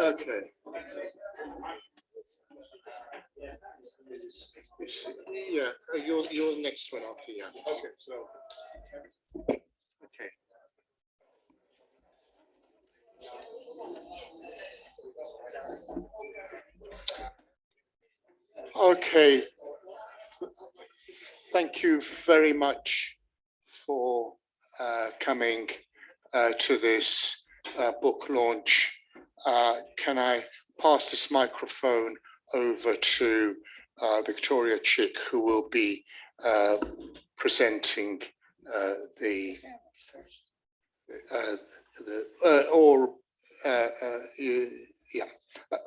Okay. Yeah, uh, you're, you're next one after Jan. Okay, so. Okay. Okay. Thank you very much for uh, coming uh, to this uh, book launch. Uh, Can I pass this microphone over to uh, Victoria Chick, who will be uh, presenting the the or yeah.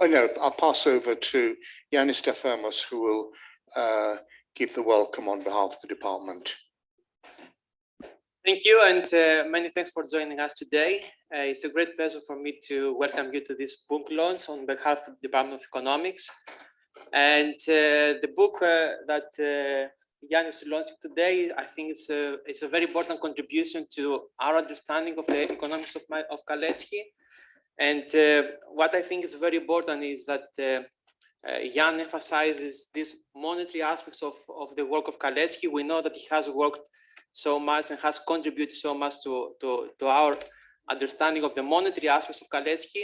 Oh no, I'll pass over to Yanis Stefanos, who will uh, give the welcome on behalf of the department. Thank you and uh, many thanks for joining us today. Uh, it's a great pleasure for me to welcome you to this book launch on behalf of the Department of Economics. And uh, the book uh, that uh, is launching today, I think it's a, it's a very important contribution to our understanding of the economics of, my, of Kalecki. And uh, what I think is very important is that uh, uh, Jan emphasizes these monetary aspects of, of the work of Kalecki. We know that he has worked so much and has contributed so much to, to, to our understanding of the monetary aspects of Kalecki.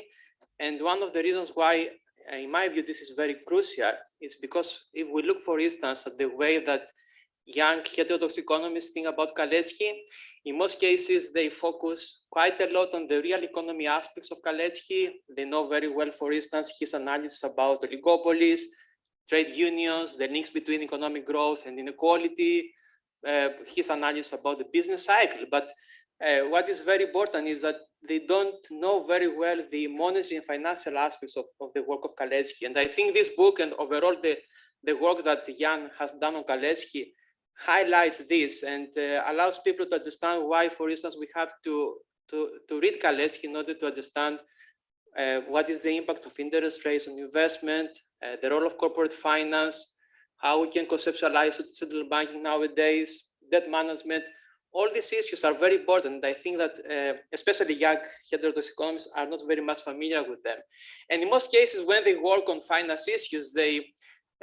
And one of the reasons why, in my view, this is very crucial is because if we look, for instance, at the way that young heterodox economists think about Kalecki, in most cases, they focus quite a lot on the real economy aspects of Kalecki. They know very well, for instance, his analysis about oligopolies, trade unions, the links between economic growth and inequality, uh, his analysis about the business cycle. But uh, what is very important is that they don't know very well the monetary and financial aspects of, of the work of Kalecki. And I think this book and overall the, the work that Jan has done on Kalecki highlights this and uh, allows people to understand why, for instance, we have to, to, to read Kalecki in order to understand uh, what is the impact of interest rates on investment, uh, the role of corporate finance, how we can conceptualize central banking nowadays, debt management. All these issues are very important. I think that uh, especially young heterodox economists are not very much familiar with them. And in most cases, when they work on finance issues, they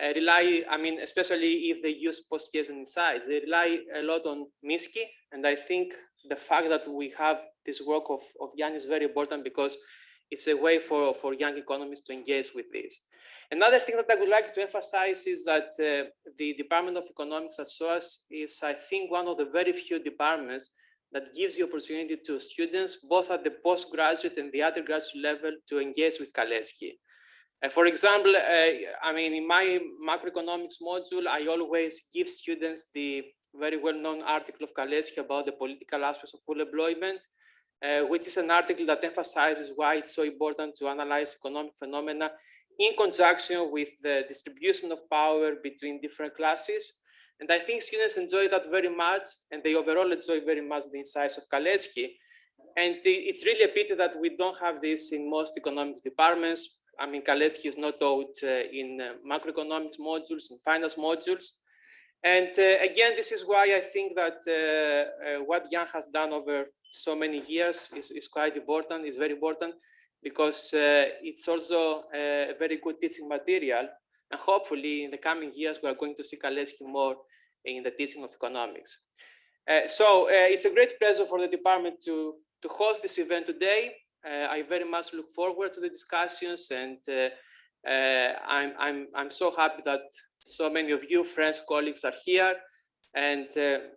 uh, rely, I mean, especially if they use post-Keynesian insights, they rely a lot on Minsky. And I think the fact that we have this work of, of Jan is very important because it's a way for, for young economists to engage with this. Another thing that I would like to emphasize is that uh, the Department of Economics at SOAS is, I think, one of the very few departments that gives the opportunity to students, both at the postgraduate and the undergraduate level, to engage with Kalecki. For example, uh, I mean, in my macroeconomics module, I always give students the very well-known article of Kalecki about the political aspects of full employment, uh, which is an article that emphasizes why it's so important to analyze economic phenomena in conjunction with the distribution of power between different classes. And I think students enjoy that very much, and they overall enjoy very much the insights of Kalecki. And it's really a pity that we don't have this in most economics departments. I mean, Kalecki is not taught uh, in uh, macroeconomics modules, in finance modules. And uh, again, this is why I think that what Jan has done over so many years is, is quite important, is very important because it's also a very good teaching material. And hopefully in the coming years, we are going to see Kalecki more in the teaching of economics. Uh, so uh, it's a great pleasure for the department to, to host this event today. Uh, I very much look forward to the discussions and uh, uh, I'm, I'm, I'm so happy that so many of you, friends, colleagues are here. And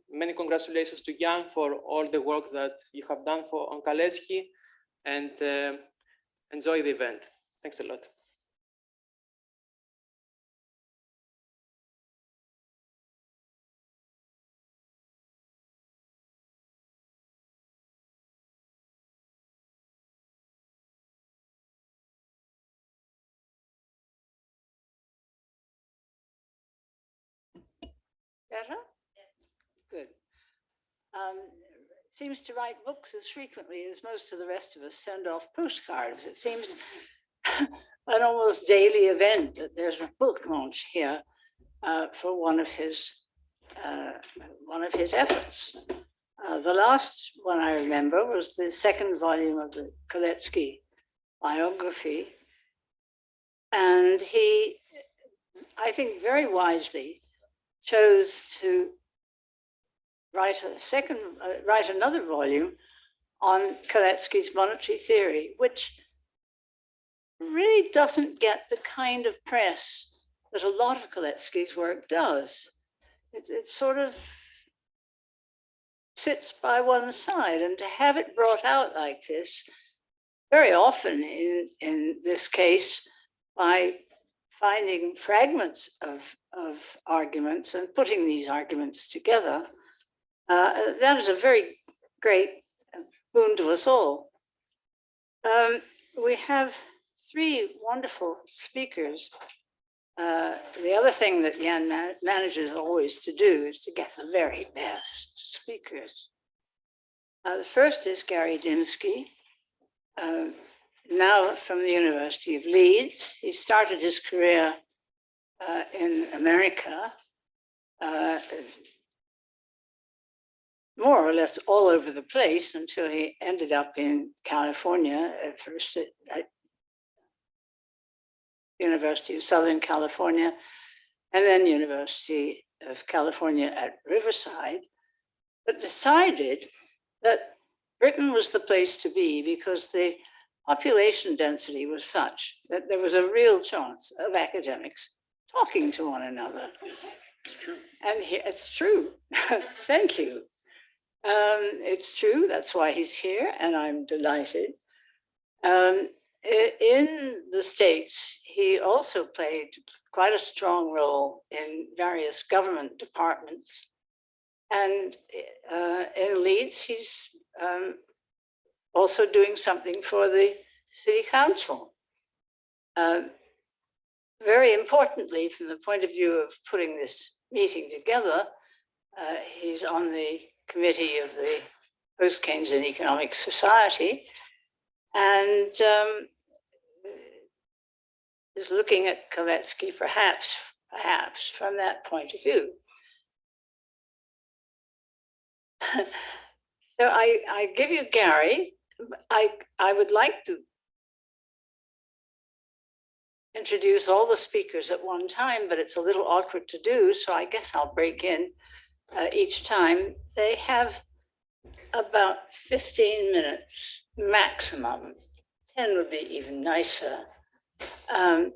many congratulations to Jan for all the work that you have done for on Kalecki. And enjoy the event. Thanks a lot. Um, seems to write books as frequently as most of the rest of us send off postcards. It seems an almost daily event that there's a book launch here. uh, for one of his, uh, one of his efforts. Uh, The last one I remember was the second volume of the Kalecki biography. And he, I think very wisely, chose to write a second, uh, write another volume on Kalecki's monetary theory, which really doesn't get the kind of press that a lot of Kalecki's work does. It, it sort of sits by one side and to have it brought out like this, very often in, in this case, by finding fragments of, of arguments and putting these arguments together, uh, that is a very great boon to us all. Um, we have three wonderful speakers. Uh, the other thing that Jan ma- manages always to do is to get the very best speakers. Uh, the first is Gary Dymski, um, now from the University of Leeds. He started his career uh, in America, uh, more or less all over the place until he ended up in California at first at, University of Southern California, and then University of California at Riverside, but decided that Britain was the place to be because the population density was such that there was a real chance of academics talking to one another. It's true. And he, it's true. Thank you. Um, it's true. That's why he's here, and I'm delighted. Um, in the States, he also played quite a strong role in various government departments. And uh, in Leeds, he's um, also doing something for the city council. Um, very importantly, from the point of view of putting this meeting together, uh, he's on the committee of the Post-Keynesian Economic Society and um, is looking at Kalecki perhaps, perhaps from that point of view. So I, I give you Gary. I, I would like to introduce all the speakers at one time, but it's a little awkward to do, so I guess I'll break in uh, each time. They have about 15 minutes maximum. 10 would be even nicer um,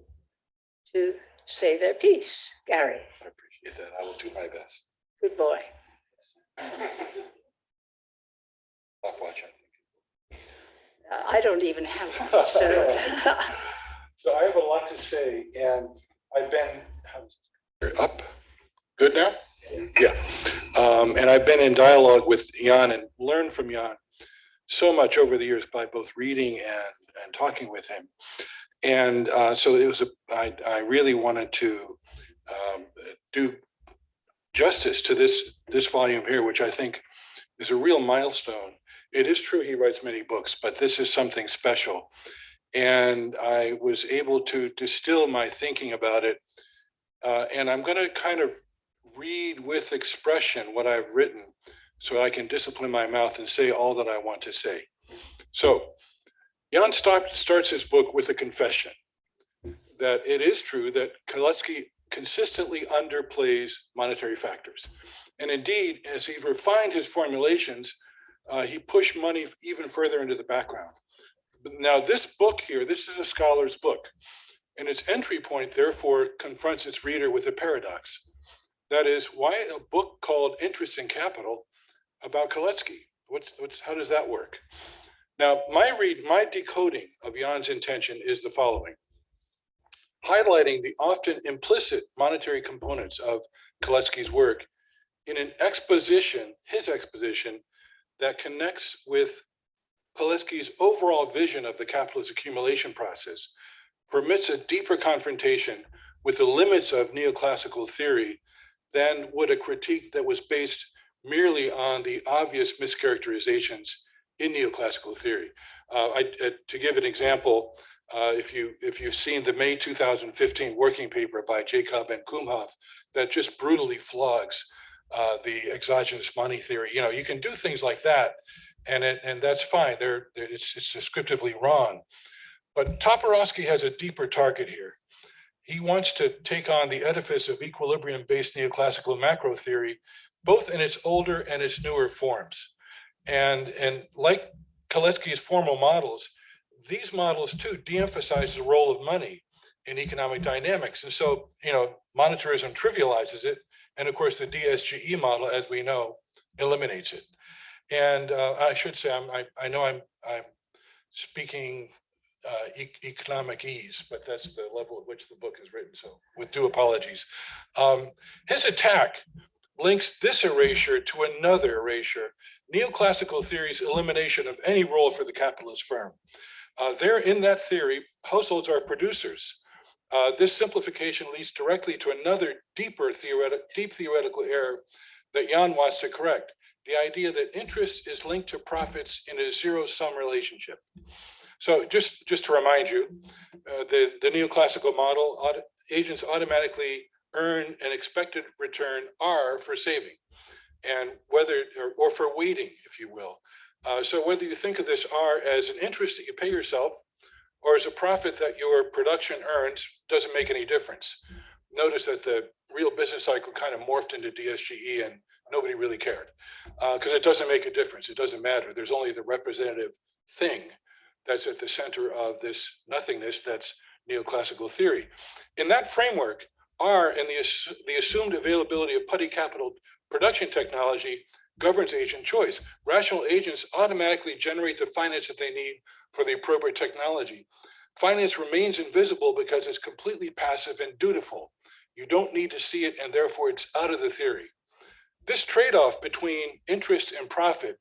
to say their piece. Gary, I appreciate that. I will do my best. good boy. Stop watching. Uh, I don't even have one, so. So I have a lot to say and I've been, up, good now? Yeah, um, and I've been in dialogue with Jan and learned from Jan so much over the years by both reading and, and talking with him. And, uh, so it was, a I, I really wanted to, um, do justice to this, this volume here, which I think is a real milestone. It is true he writes many books, but this is something special. And I was able to distill my thinking about it. Uh, and I'm going to kind of read with expression what I've written so I can discipline my mouth and say all that I want to say. So Jan start, starts his book with a confession that it is true that Kalecki consistently underplays monetary factors. And indeed, as he refined his formulations, uh, he pushed money even further into the background. Now, this book here, this is a scholar's book, and its entry point therefore confronts its reader with a paradox. That is, why a book called Interest in Capital about Kalecki? What's, what's, how does that work? Now, my read, my decoding of Jan's intention is the following. Highlighting the often implicit monetary components of Kalecki's work in an exposition, his exposition, that connects with Kalecki's overall vision of the capitalist accumulation process, permits a deeper confrontation with the limits of neoclassical theory than would a critique that was based merely on the obvious mischaracterizations in neoclassical theory. Uh, I, uh, to give an example, Uh, if you, if you've seen the May two thousand fifteen working paper by Jakab and Kumhof, that just brutally flogs uh, the exogenous money theory, you know, you can do things like that. And it, and that's fine, they're- it's, it's descriptively wrong. But Toporowski has a deeper target here. He wants to take on the edifice of equilibrium-based neoclassical macro theory, both in its older and its newer forms. And, and like Kalecki's formal models, these models too de-emphasize the role of money in economic dynamics. And so, you know, monetarism trivializes it. And of course, the DSGE model, as we know, eliminates it. And uh, I should say, I'm, I, I know I'm, I'm speaking uh, e- economic ease, but that's the level at which the book is written. So with due apologies. Um, his attack links this erasure to another erasure, neoclassical theory's elimination of any role for the capitalist firm. Uh, there in that theory, households are producers. Uh, this simplification leads directly to another deeper theoretic, deep theoretical error that Jan wants to correct. The idea that interest is linked to profits in a zero sum relationship. So just, just to remind you, uh, the, the neoclassical model, auto- agents automatically earn an expected return R for saving. And whether, or, or for waiting, if you will. Uh, so whether you think of this R as an interest that you pay yourself or as a profit that your production earns, doesn't make any difference. Notice that the real business cycle kind of morphed into DSGE and nobody really cared. Because it doesn't make a difference. It doesn't matter. There's only the representative thing that's at the center of this nothingness that's neoclassical theory. In that framework, R and the, the assumed availability of putty capital production technology governs agent choice. Rational agents automatically generate the finance that they need for the appropriate technology. Finance remains invisible because it's completely passive and dutiful. You don't need to see it and therefore it's out of the theory. This trade-off between interest and profit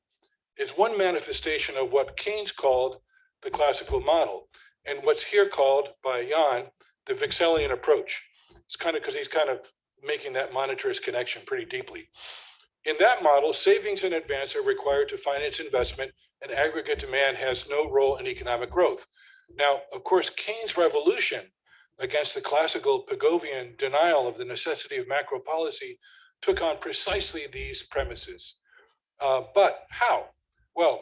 is one manifestation of what Keynes called the classical model and what's here called by Jan, the Wicksellian approach. It's kind of because he's kind of making that monetarist connection pretty deeply. In that model, savings in advance are required to finance investment and aggregate demand has no role in economic growth. Now, of course, Keynes' revolution against the classical Pigovian denial of the necessity of macro policy took on precisely these premises. Uh, but how? Well,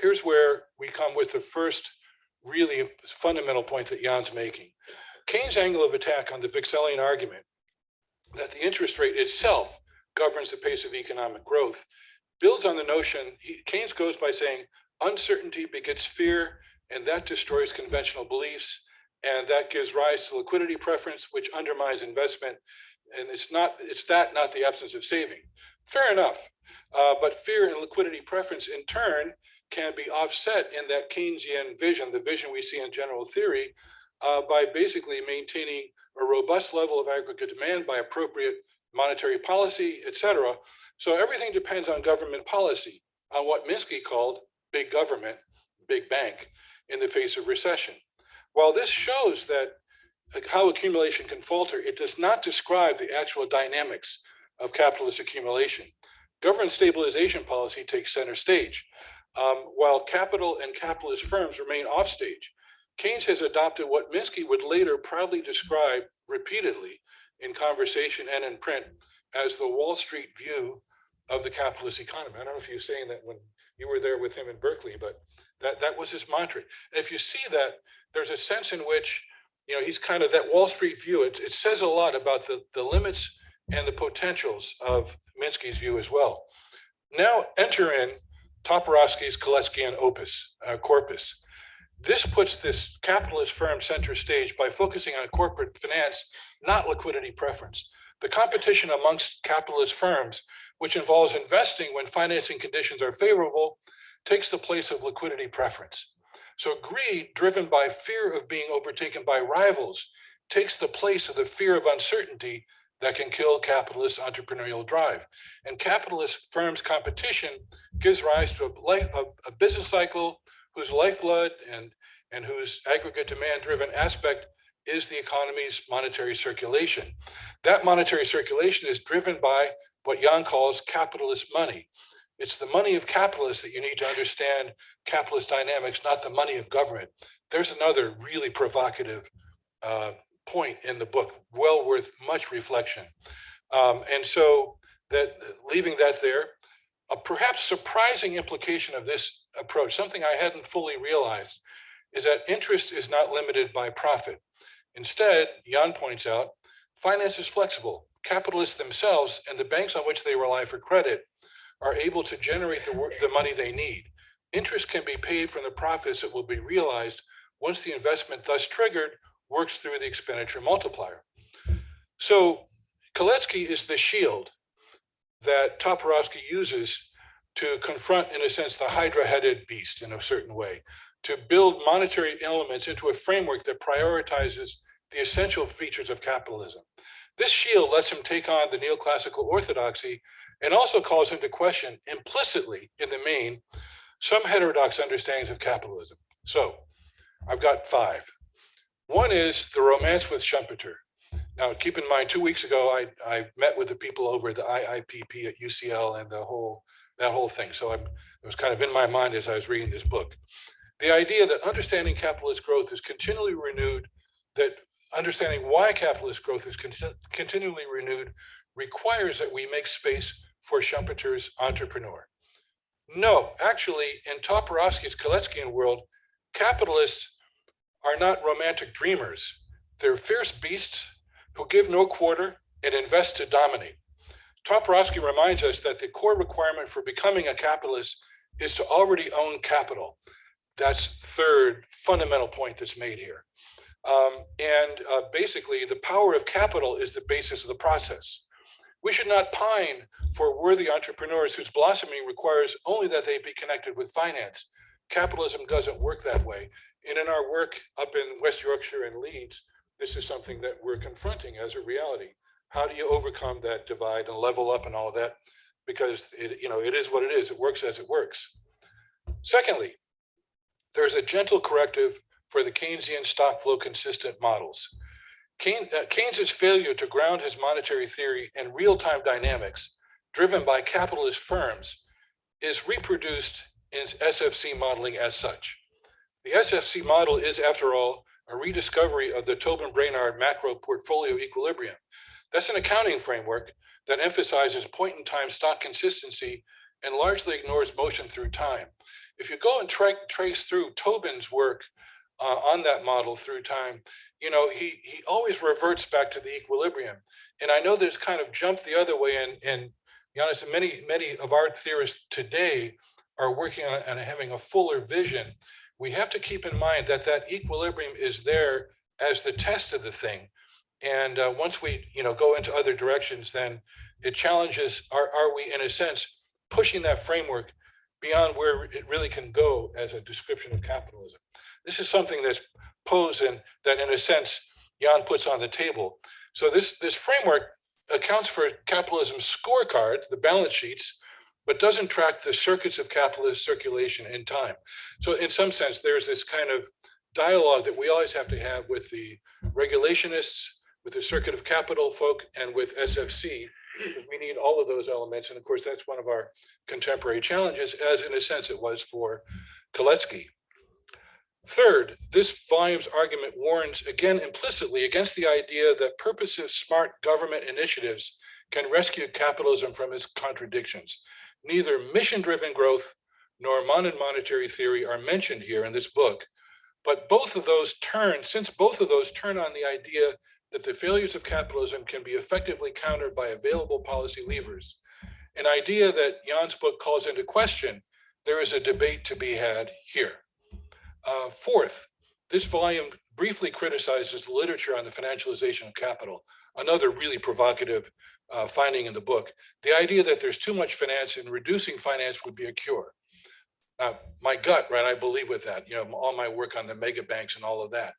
here's where we come with the first really fundamental point that Jan's making. Keynes' angle of attack on the Wicksellian argument that the interest rate itself governs the pace of economic growth builds on the notion, he- Keynes goes by saying uncertainty begets fear and that destroys conventional beliefs. And that gives rise to liquidity preference, which undermines investment. And it's not, it's that, not the absence of saving. Fair enough. Uh, but fear and liquidity preference in turn can be offset in that Keynesian vision, the vision we see in general theory, uh, by basically maintaining a robust level of aggregate demand by appropriate monetary policy, et cetera. So everything depends on government policy, on what Minsky called big government, big bank in the face of recession. While this shows that how accumulation can falter, it does not describe the actual dynamics of capitalist accumulation. Government stabilization policy takes center stage, um, while capital and capitalist firms remain offstage. Keynes has adopted what Minsky would later proudly describe repeatedly in conversation and in print as the Wall Street view of the capitalist economy. I don't know if you're saying that when you were there with him in Berkeley, but that, that was his mantra. And if you see that, there's a sense in which, you know, he's kind of that Wall Street view. It, it says a lot about the, the limits and the potentials of Minsky's view as well. Now enter in Toporowski's Kaleckian opus, uh, corpus. This puts this capitalist firm center stage by focusing on corporate finance, not liquidity preference. The competition amongst capitalist firms, which involves investing when financing conditions are favorable, takes the place of liquidity preference. So greed, driven by fear of being overtaken by rivals, takes the place of the fear of uncertainty that can kill capitalist entrepreneurial drive. And capitalist firms' competition gives rise to a, life, a, a business cycle whose lifeblood and, and whose aggregate demand-driven aspect is the economy's monetary circulation. That monetary circulation is driven by what Jan calls capitalist money. It's the money of capitalists that you need to understand capitalist dynamics, not the money of government. There's another really provocative uh, point in the book, well worth much reflection. Um, and so that leaving that there, a perhaps surprising implication of this approach, something I hadn't fully realized, is that interest is not limited by profit. Instead, Jan points out, finance is flexible. Capitalists themselves and the banks on which they rely for credit are able to generate the, the money they need. Interest can be paid from the profits that will be realized once the investment thus triggered works through the expenditure multiplier. So Kalecki is the shield that Toporowski uses to confront, in a sense, the hydra-headed beast in a certain way, to build monetary elements into a framework that prioritizes the essential features of capitalism. This shield lets him take on the neoclassical orthodoxy and also calls into question implicitly in the main some heterodox understandings of capitalism. So I've got five. One is the romance with Schumpeter. Now, keep in mind, two weeks ago, I, I met with the people over at the IIPP at UCL and the whole, that whole thing. So I'm, it was kind of in my mind as I was reading this book. The idea that understanding capitalist growth is continually renewed, that understanding why capitalist growth is conti- continually renewed requires that we make space for Schumpeter's entrepreneur. No, actually, in Toporowski's Kaleckian world, capitalists are not romantic dreamers. They're fierce beasts who give no quarter and invest to dominate. Toporowski reminds us that the core requirement for becoming a capitalist is to already own capital. That's third fundamental point that's made here. Um, and uh, basically, the power of capital is the basis of the process. We should not pine for worthy entrepreneurs whose blossoming requires only that they be connected with finance. Capitalism doesn't work that way. And in our work up in West Yorkshire and Leeds, this is something that we're confronting as a reality. How do you overcome that divide and level up and all that? Because it, you know, it is what it is. It works as it works. Secondly, there's a gentle corrective for the Keynesian stock flow consistent models. Keynes, uh, Keynes's failure to ground his monetary theory in real-time dynamics driven by capitalist firms is reproduced in SFC modeling as such. The SFC model is, after all, a rediscovery of the Tobin Brainard macro portfolio equilibrium. That's an accounting framework that emphasizes point in time stock consistency and largely ignores motion through time. If you go and tra trace through Tobin's work uh, on that model through time, you know, he, he always reverts back to the equilibrium. And I know there's kind of jumped the other way and, and honest, many, many of our theorists today are working on and having a fuller vision. We have to keep in mind that that equilibrium is there as the test of the thing. And uh, once we, you know, go into other directions, then it challenges, are, are we in a sense pushing that framework beyond where it really can go as a description of capitalism? This is something that's posed and that in a sense, Jan puts on the table. So this, this framework accounts for capitalism's scorecard, the balance sheets, but doesn't track the circuits of capitalist circulation in time. So in some sense, there's this kind of dialogue that we always have to have with the regulationists, with the circuit of capital folk, and with SFC. We need all of those elements. And of course, that's one of our contemporary challenges, as in a sense it was for Kalecki. Third, this volume's argument warns again implicitly against the idea that purposive smart government initiatives can rescue capitalism from its contradictions. Neither mission-driven growth nor modern monetary theory are mentioned here in this book, but both of those turn, since both of those turn on the idea that the failures of capitalism can be effectively countered by available policy levers, an idea that Jan's book calls into question, there is a debate to be had here. Uh, fourth, this volume briefly criticizes the literature on the financialization of capital, another really provocative uh, finding in the book. The idea that there's too much finance and reducing finance would be a cure. Uh, my gut, right, I believe with that, you know, all my work on the mega banks and all of that.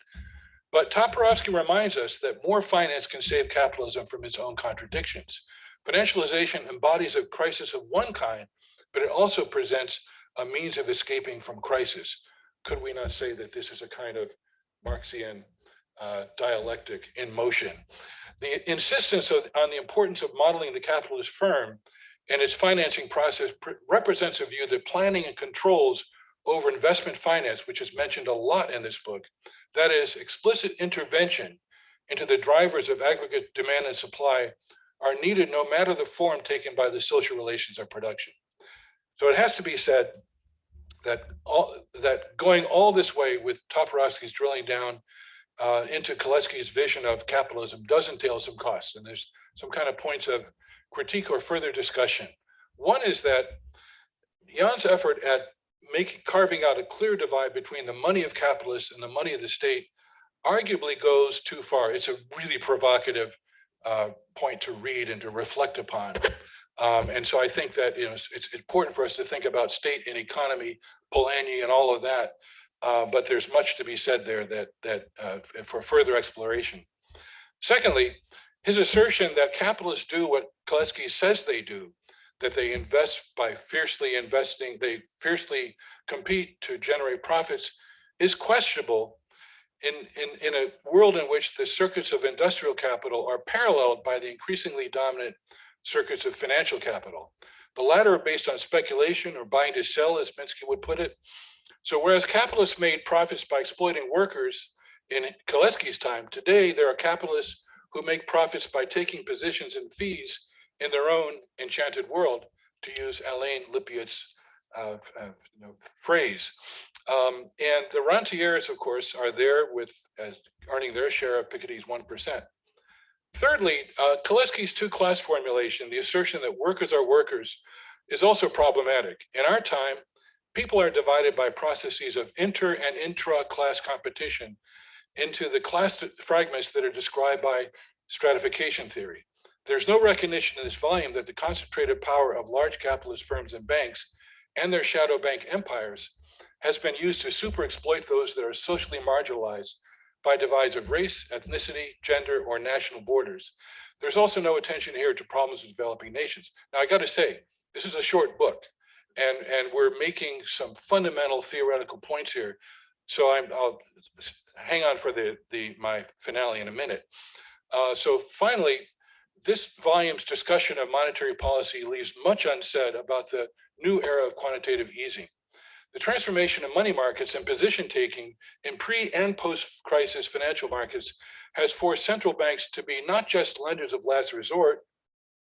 But Toporowski reminds us that more finance can save capitalism from its own contradictions. Financialization embodies a crisis of one kind, but it also presents a means of escaping from crisis could we not say that this is a kind of Marxian uh, dialectic in motion? The insistence of, on the importance of modeling the capitalist firm and its financing process pr- represents a view that planning and controls over investment finance, which is mentioned a lot in this book, that is explicit intervention into the drivers of aggregate demand and supply are needed no matter the form taken by the social relations of production. So it has to be said that all, that going all this way with Toporowski's drilling down uh, into Kalecki's vision of capitalism does entail some costs, and there's some kind of points of critique or further discussion. One is that Jan's effort at making carving out a clear divide between the money of capitalists and the money of the state arguably goes too far. It's a really provocative uh, point to read and to reflect upon. Um, and so I think that you know it's, it's important for us to think about state and economy, Polanyi, and all of that. Uh, but there's much to be said there that that uh, for further exploration. Secondly, his assertion that capitalists do what Kalecki says they do, that they invest by fiercely investing, they fiercely compete to generate profits, is questionable in, in, in a world in which the circuits of industrial capital are paralleled by the increasingly dominant circuits of financial capital. The latter are based on speculation or buying to sell, as Minsky would put it. So whereas capitalists made profits by exploiting workers in Kalecki's time, today there are capitalists who make profits by taking positions and fees in their own enchanted world, to use Alain Lipietz's uh, uh, you know, phrase. Um, and the rentiers, of course, are there with as earning their share of Piketty's 1%. Thirdly, uh, two-class formulation, the assertion that workers are workers, is also problematic. In our time, people are divided by processes of inter and intra-class competition into the class fragments that are described by stratification theory. There's no recognition in this volume that the concentrated power of large capitalist firms and banks and their shadow bank empires has been used to super exploit those that are socially marginalized by divides of race, ethnicity, gender, or national borders. There's also no attention here to problems of developing nations. Now, I got to say, this is a short book, and, and we're making some fundamental theoretical points here. So I'm, I'll hang on for the, the my finale in a minute. Uh, so finally, this volume's discussion of monetary policy leaves much unsaid about the new era of quantitative easing. The transformation of money markets and position taking in pre and post crisis financial markets has forced central banks to be not just lenders of last resort,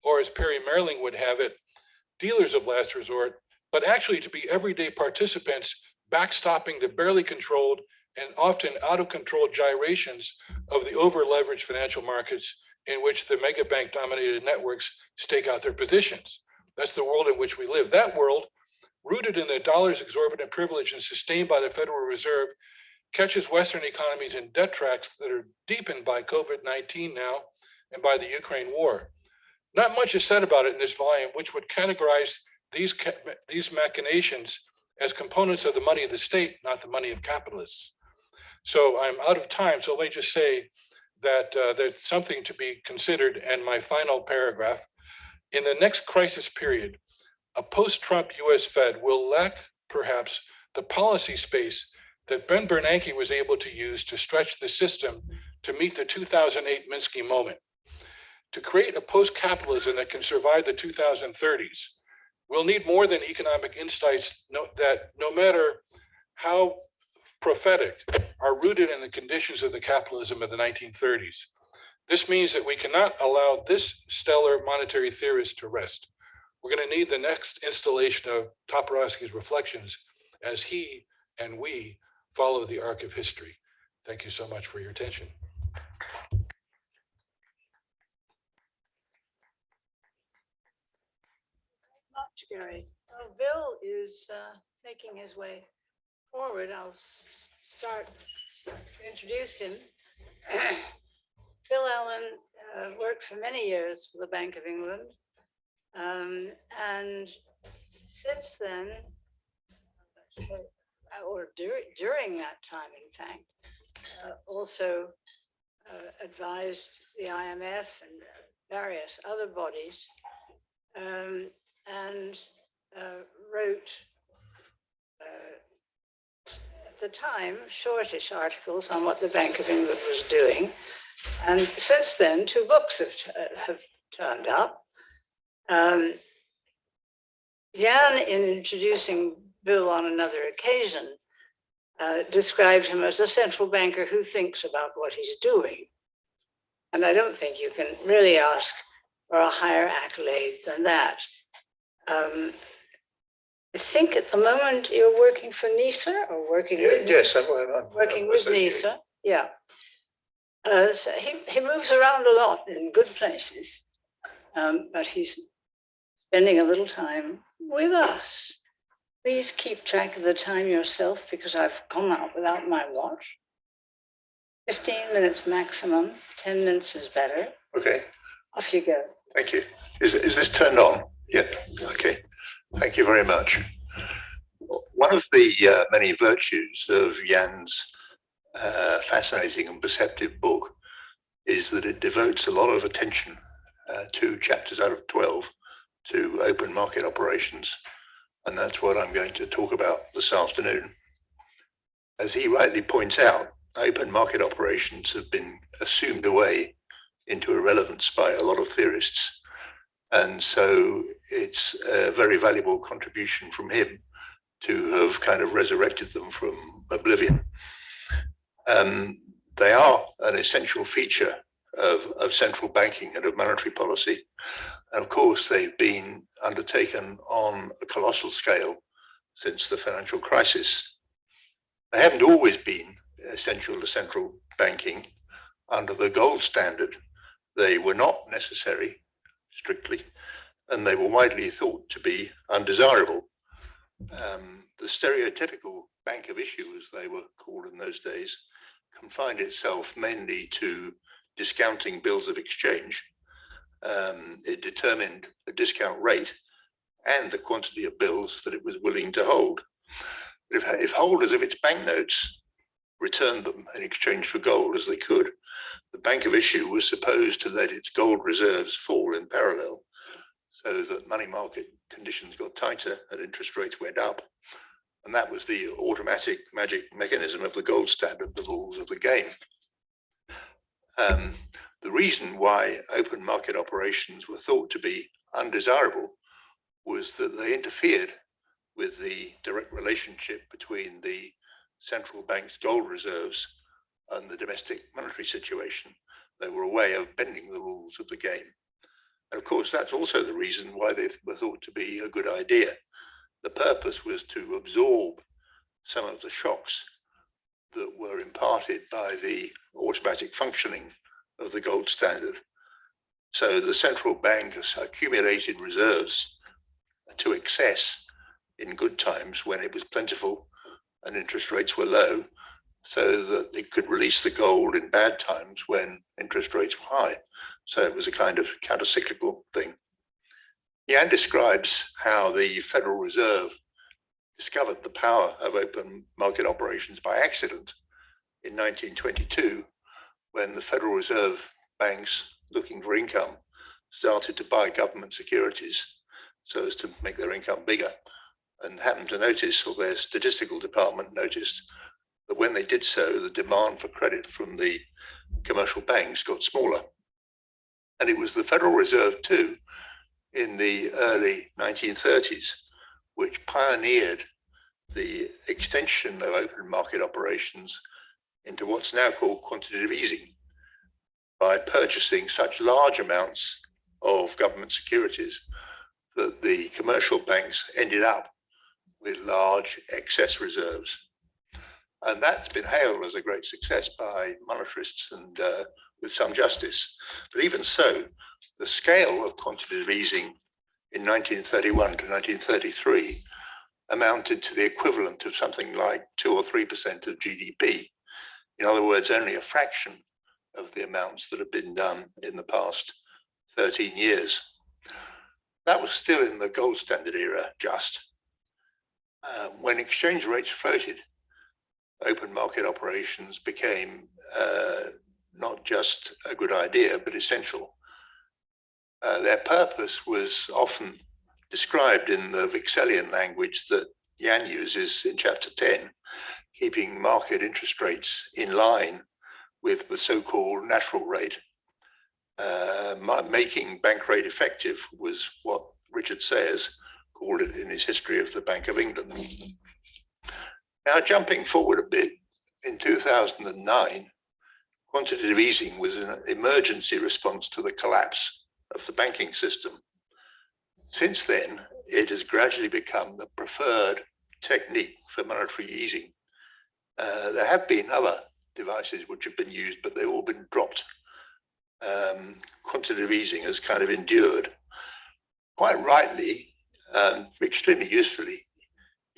or as Perry Mehrling would have it, dealers of last resort, but actually to be everyday participants backstopping the barely controlled and often out of control gyrations of the over leveraged financial markets in which the mega bank dominated networks stake out their positions. That's the world in which we live. That world, rooted in the dollar's exorbitant privilege and sustained by the Federal Reserve, catches Western economies in debt tracks that are deepened by COVID-19 now and by the Ukraine war. Not much is said about it in this volume, which would categorize these, these machinations as components of the money of the state, not the money of capitalists. So I'm out of time, so let me just say that uh, there's something to be considered. And my final paragraph, in the next crisis period, a post-Trump US Fed will lack perhaps the policy space that Ben Bernanke was able to use to stretch the system to meet the 2008 Minsky moment. To create a post-capitalism that can survive the 2030s, we'll need more than economic insights no, that no matter how prophetic are rooted in the conditions of the capitalism of the 1930s. This means that we cannot allow this stellar monetary theorist to rest. We're going to need the next installation of Toporowski's reflections as he and we follow the arc of history. Thank you so much for your attention. Much, Bill is uh, making his way forward. I'll start to introduce him. Bill Allen uh, worked for many years for the Bank of England. Um, And since then, uh, or during, during that time, in fact, uh, also uh, advised the IMF and various other bodies um, and uh, wrote uh, at the time shortish articles on what the Bank of England was doing. And since then, two books have, uh, have turned up. Um, Jan, in introducing Bill on another occasion, uh, described him as a central banker who thinks about what he's doing. And I don't think you can really ask for a higher accolade than that. Um, I think at the moment you're working for NIESR or working Yeah, with yes, NIESR? I'm, I'm. Working I'm with. NIESR, yeah. Uh, so he, he moves around a lot in good places. Um, but he's spending a little time with us. Please keep track of the time yourself because I've come out without my watch. Fifteen minutes maximum, ten minutes is better. Okay, Off you go. thank you. Is, is this turned on? Yeah, okay. Thank you very much. One of the uh, many virtues of Jan's uh, fascinating and perceptive book is that it devotes a lot of attention uh, to chapters out of 12 to open market operations. And that's what I'm going to talk about this afternoon. As he rightly points out, open market operations have been assumed away into irrelevance by a lot of theorists. And so it's a very valuable contribution from him to have kind of resurrected them from oblivion. Um, they are an essential feature of, of central banking and of monetary policy. And of course, they've been undertaken on a colossal scale since the financial crisis. They haven't always been essential to central banking under the gold standard. They were not necessary strictly, and they were widely thought to be undesirable. Um, the stereotypical bank of issue, as they were called in those days, confined itself mainly to discounting bills of exchange. Um, it determined the discount rate and the quantity of bills that it was willing to hold. If, if holders of its banknotes returned them in exchange for gold as they could, the Bank of Issue was supposed to let its gold reserves fall in parallel so that money market conditions got tighter and interest rates went up. And that was the automatic magic mechanism of the gold standard, the rules of the game. Um, the reason why open market operations were thought to be undesirable was that they interfered with the direct relationship between the central bank's gold reserves and the domestic monetary situation. They were a way of bending the rules of the game. And of course, that's also the reason why they were thought to be a good idea. The purpose was to absorb some of the shocks that were imparted by the automatic functioning of the gold standard. So the central bank has accumulated reserves to excess in good times when it was plentiful and interest rates were low so that they could release the gold in bad times when interest rates were high. So it was a kind of counter-cyclical thing. Jan describes how the Federal Reserve discovered the power of open market operations by accident in 1922, when the Federal Reserve banks looking for income started to buy government securities so as to make their income bigger and happened to notice, or their statistical department noticed, that when they did so, the demand for credit from the commercial banks got smaller. And it was the Federal Reserve too, in the early 1930s, which pioneered the extension of open market operations into what's now called quantitative easing by purchasing such large amounts of government securities that the commercial banks ended up with large excess reserves. And that's been hailed as a great success by monetarists and uh, with some justice. But even so, the scale of quantitative easing in 1931 to 1933 amounted to the equivalent of something like two or three percent of GDP. In other words, only a fraction of the amounts that have been done in the past 13 years. That was still in the gold standard era, just. Uh, when exchange rates floated, open market operations became uh, not just a good idea, but essential. Uh, their purpose was often described in the Wicksellian language that Jan uses in chapter 10, keeping market interest rates in line with the so-called natural rate. Uh, making bank rate effective was what Richard Sayers called it in his history of the Bank of England. Now, jumping forward a bit, in 2009, quantitative easing was an emergency response to the collapse of the banking system. Since then, it has gradually become the preferred technique for monetary easing. Uh, there have been other devices which have been used, but they've all been dropped. Um, quantitative easing has kind of endured. Quite rightly, um, extremely usefully,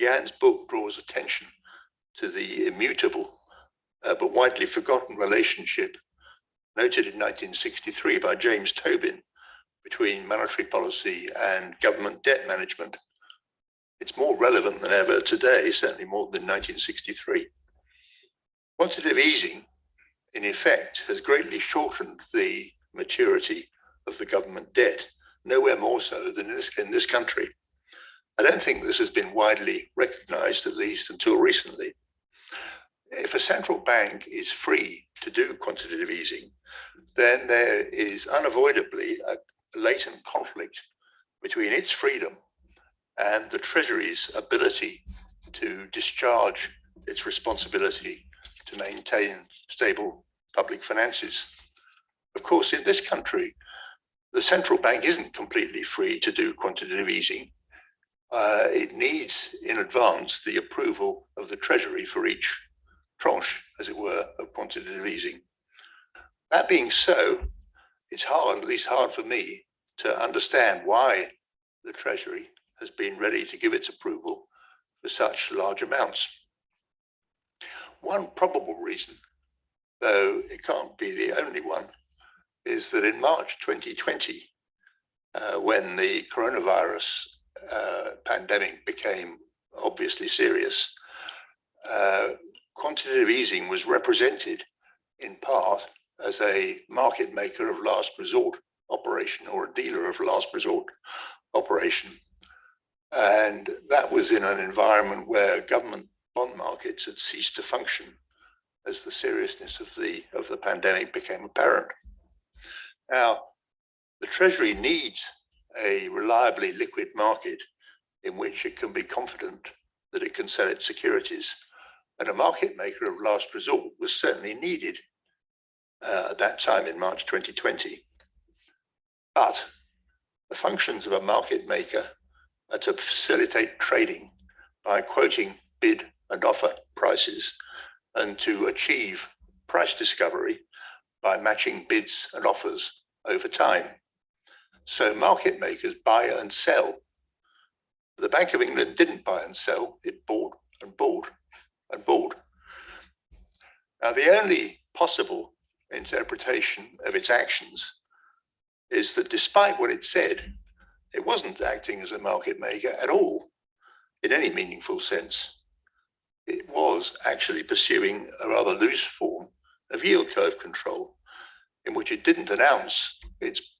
Jan's book draws attention to the immutable uh, but widely forgotten relationship noted in 1963 by James Tobin between monetary policy and government debt management. It's more relevant than ever today, certainly more than 1963. Quantitative easing, in effect, has greatly shortened the maturity of the government debt, nowhere more so than in this, in this country. I don't think this has been widely recognized, at least until recently. If a central bank is free to do quantitative easing, then there is unavoidably a latent conflict between its freedom and the Treasury's ability to discharge its responsibility to maintain stable public finances. Of course, in this country, the central bank isn't completely free to do quantitative easing. Uh, it needs in advance the approval of the Treasury for each tranche, as it were, of quantitative easing. That being so, it's hard, at least hard for me, to understand why the Treasury has been ready to give its approval for such large amounts. One probable reason, though it can't be the only one, is that in March 2020, uh, when the coronavirus uh, pandemic became obviously serious, uh, quantitative easing was represented in part as a market maker of last resort operation or a dealer of last resort operation. And that was in an environment where government bond markets had ceased to function as the seriousness of the of the pandemic became apparent. Now, the Treasury needs a reliably liquid market in which it can be confident that it can sell its securities. And a market maker of last resort was certainly needed uh, at that time in March 2020. But the functions of a market maker are to facilitate trading by quoting bid and offer prices and to achieve price discovery by matching bids and offers over time. So market makers buy and sell. The Bank of England didn't buy and sell, it bought and bought and bought. Now the only possible interpretation of its actions is that despite what it said, it wasn't acting as a market maker at all in any meaningful sense. It was actually pursuing a rather loose form of yield curve control in which it didn't announce its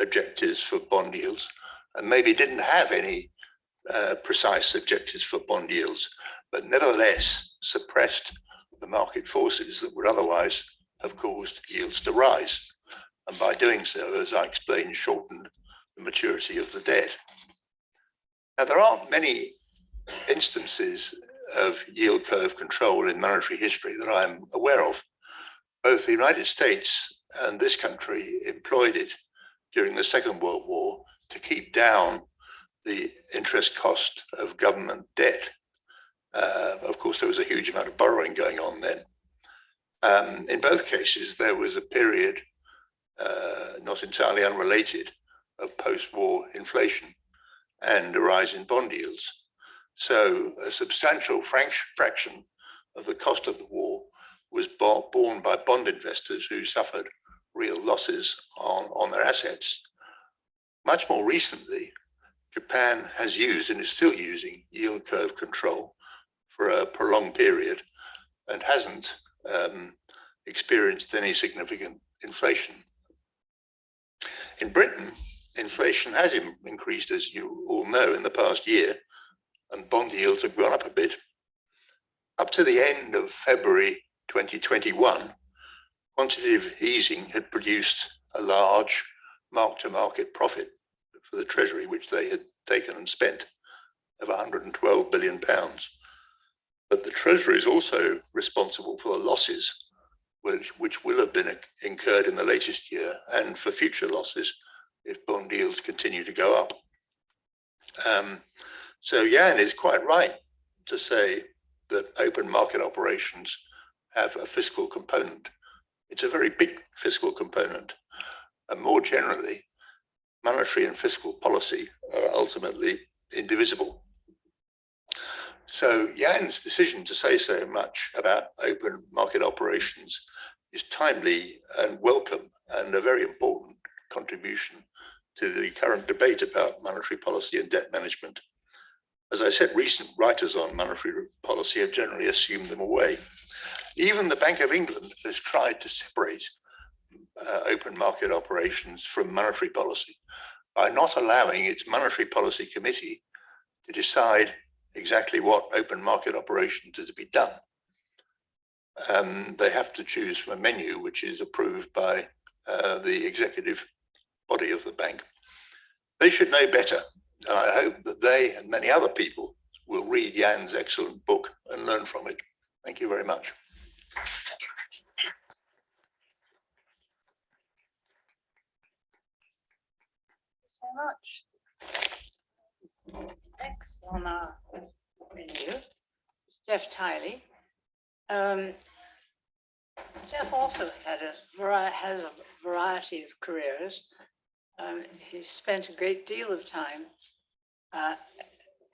objectives for bond yields and maybe didn't have any uh, precise objectives for bond yields, but nevertheless suppressed the market forces that would otherwise have caused yields to rise. And by doing so, as I explained, shortened the maturity of the debt. Now, there aren't many instances of yield curve control in monetary history that I'm aware of. Both the United States and this country employed it during the Second World War to keep down the interest cost of government debt. Uh, of course, there was a huge amount of borrowing going on then. Um, in both cases, there was a period, uh, not entirely unrelated, of post-war inflation and a rise in bond yields. So a substantial fraction of the cost of the war was borne by bond investors who suffered real losses on, on their assets. Much more recently, Japan has used and is still using yield curve control for a prolonged period and hasn't um, experienced any significant inflation. In Britain, inflation has increased, as you all know, in the past year, and bond yields have gone up a bit. Up to the end of February 2021, quantitative easing had produced a large mark-to-market profit for the Treasury, which they had taken and spent of 112 billion pounds. But the Treasury is also responsible for the losses which, which will have been incurred in the latest year and for future losses if bond yields continue to go up. Um, so Jan is quite right to say that open market operations have a fiscal component. It's a very big fiscal component. And more generally, monetary and fiscal policy are ultimately indivisible. So Jan's decision to say so much about open market operations is timely and welcome and a very important contribution to the current debate about monetary policy and debt management. As I said, recent writers on monetary policy have generally assumed them away. Even the Bank of England has tried to separate uh, open market operations from monetary policy by not allowing its monetary policy committee to decide exactly what open market operations are to be done. Um, they have to choose from a menu which is approved by uh, the executive body of the bank. They should know better. And I hope that they and many other people will read Jan's excellent book and learn from it. Thank you very much. so much. Next on our menu Geoff Tily. Um, Geoff also had a has a variety of careers. Um, he spent a great deal of time uh,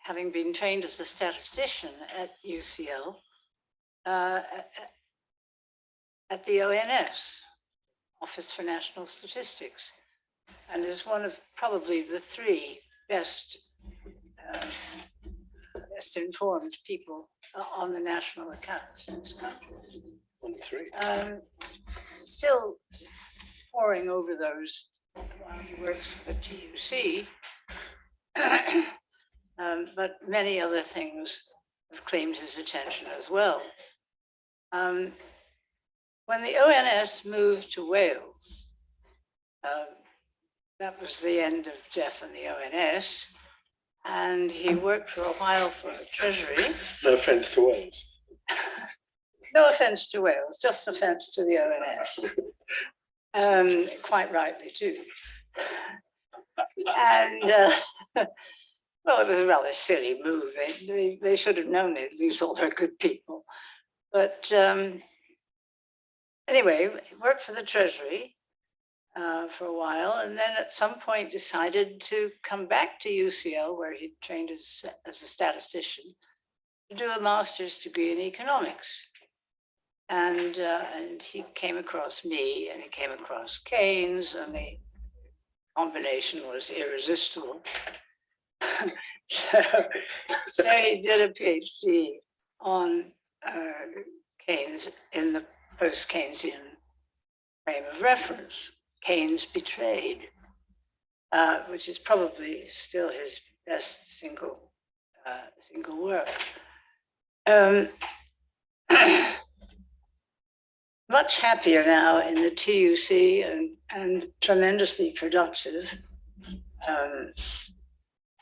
having been trained as a statistician at UCL uh, at- the ONS, Office for National Statistics and is one of probably the three best best informed people uh, on the national accounts in this country. Three. Um, Still poring over those while he works for TUC. Um, But many other things have claimed his attention as well. Um, When the ONS moved to Wales, um, that was the end of Geoff and the ONS. And he worked for a while for the Treasury. No offense to Wales. No offense to Wales, just offense to the ONS. Um, quite rightly too. And, uh, well, it was a rather silly move. They, they, they should have known they'd lose all their good people. But, um, anyway, he worked for the Treasury uh, for a while, and then at some point decided to come back to UCL, where he trained as, as a statistician, to do a master's degree in economics. And, uh, and he came across me and he came across Keynes and the combination was irresistible. So, so he did a PhD on uh, Keynes in the post-Keynesian frame of reference. Keynes Betrayed, uh, which is probably still his best single, uh, single work. Um, much happier now in the TUC and, and tremendously productive. Um,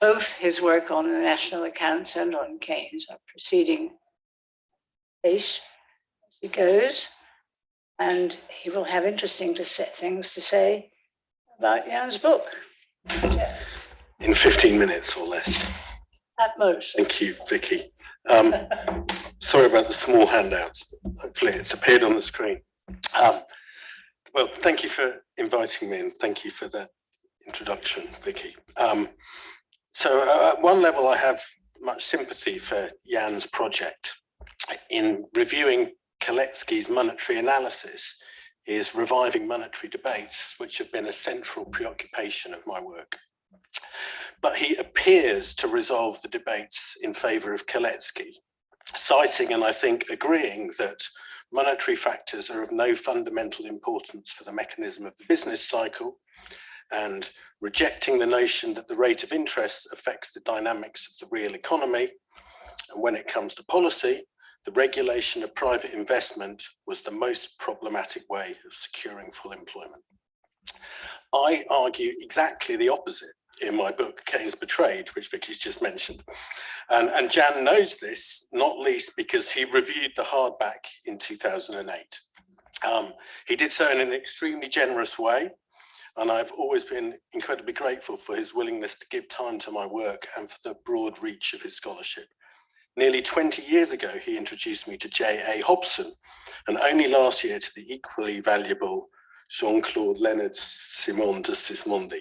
both his work on the national accounts and on Keynes are proceeding pace as he goes. And he will have interesting to things to say about Jan's book. in 15 minutes or less. At most. Thank you, Vicky. Um, sorry about the small handouts. but Hopefully it's appeared on the screen. Um, well, thank you for inviting me and thank you for that introduction, Vicky. Um, so uh, at one level, I have much sympathy for Jan's project. In reviewing Kalecki's monetary analysis, is reviving monetary debates, which have been a central preoccupation of my work. But he appears to resolve the debates in favour of Kalecki, citing and I think agreeing that monetary factors are of no fundamental importance for the mechanism of the business cycle and rejecting the notion that the rate of interest affects the dynamics of the real economy. And when it comes to policy, the regulation of private investment was the most problematic way of securing full employment. I argue exactly the opposite in my book, Keynes Betrayed, which Vicky's just mentioned. And, and Jan knows this, not least because he reviewed the hardback in 2008. Um, he did so in an extremely generous way, and I've always been incredibly grateful for his willingness to give time to my work and for the broad reach of his scholarship. Nearly 20 years ago, he introduced me to J.A. Hobson, and only last year to the equally valuable Jean-Claude Leonard Simon de Sismondi.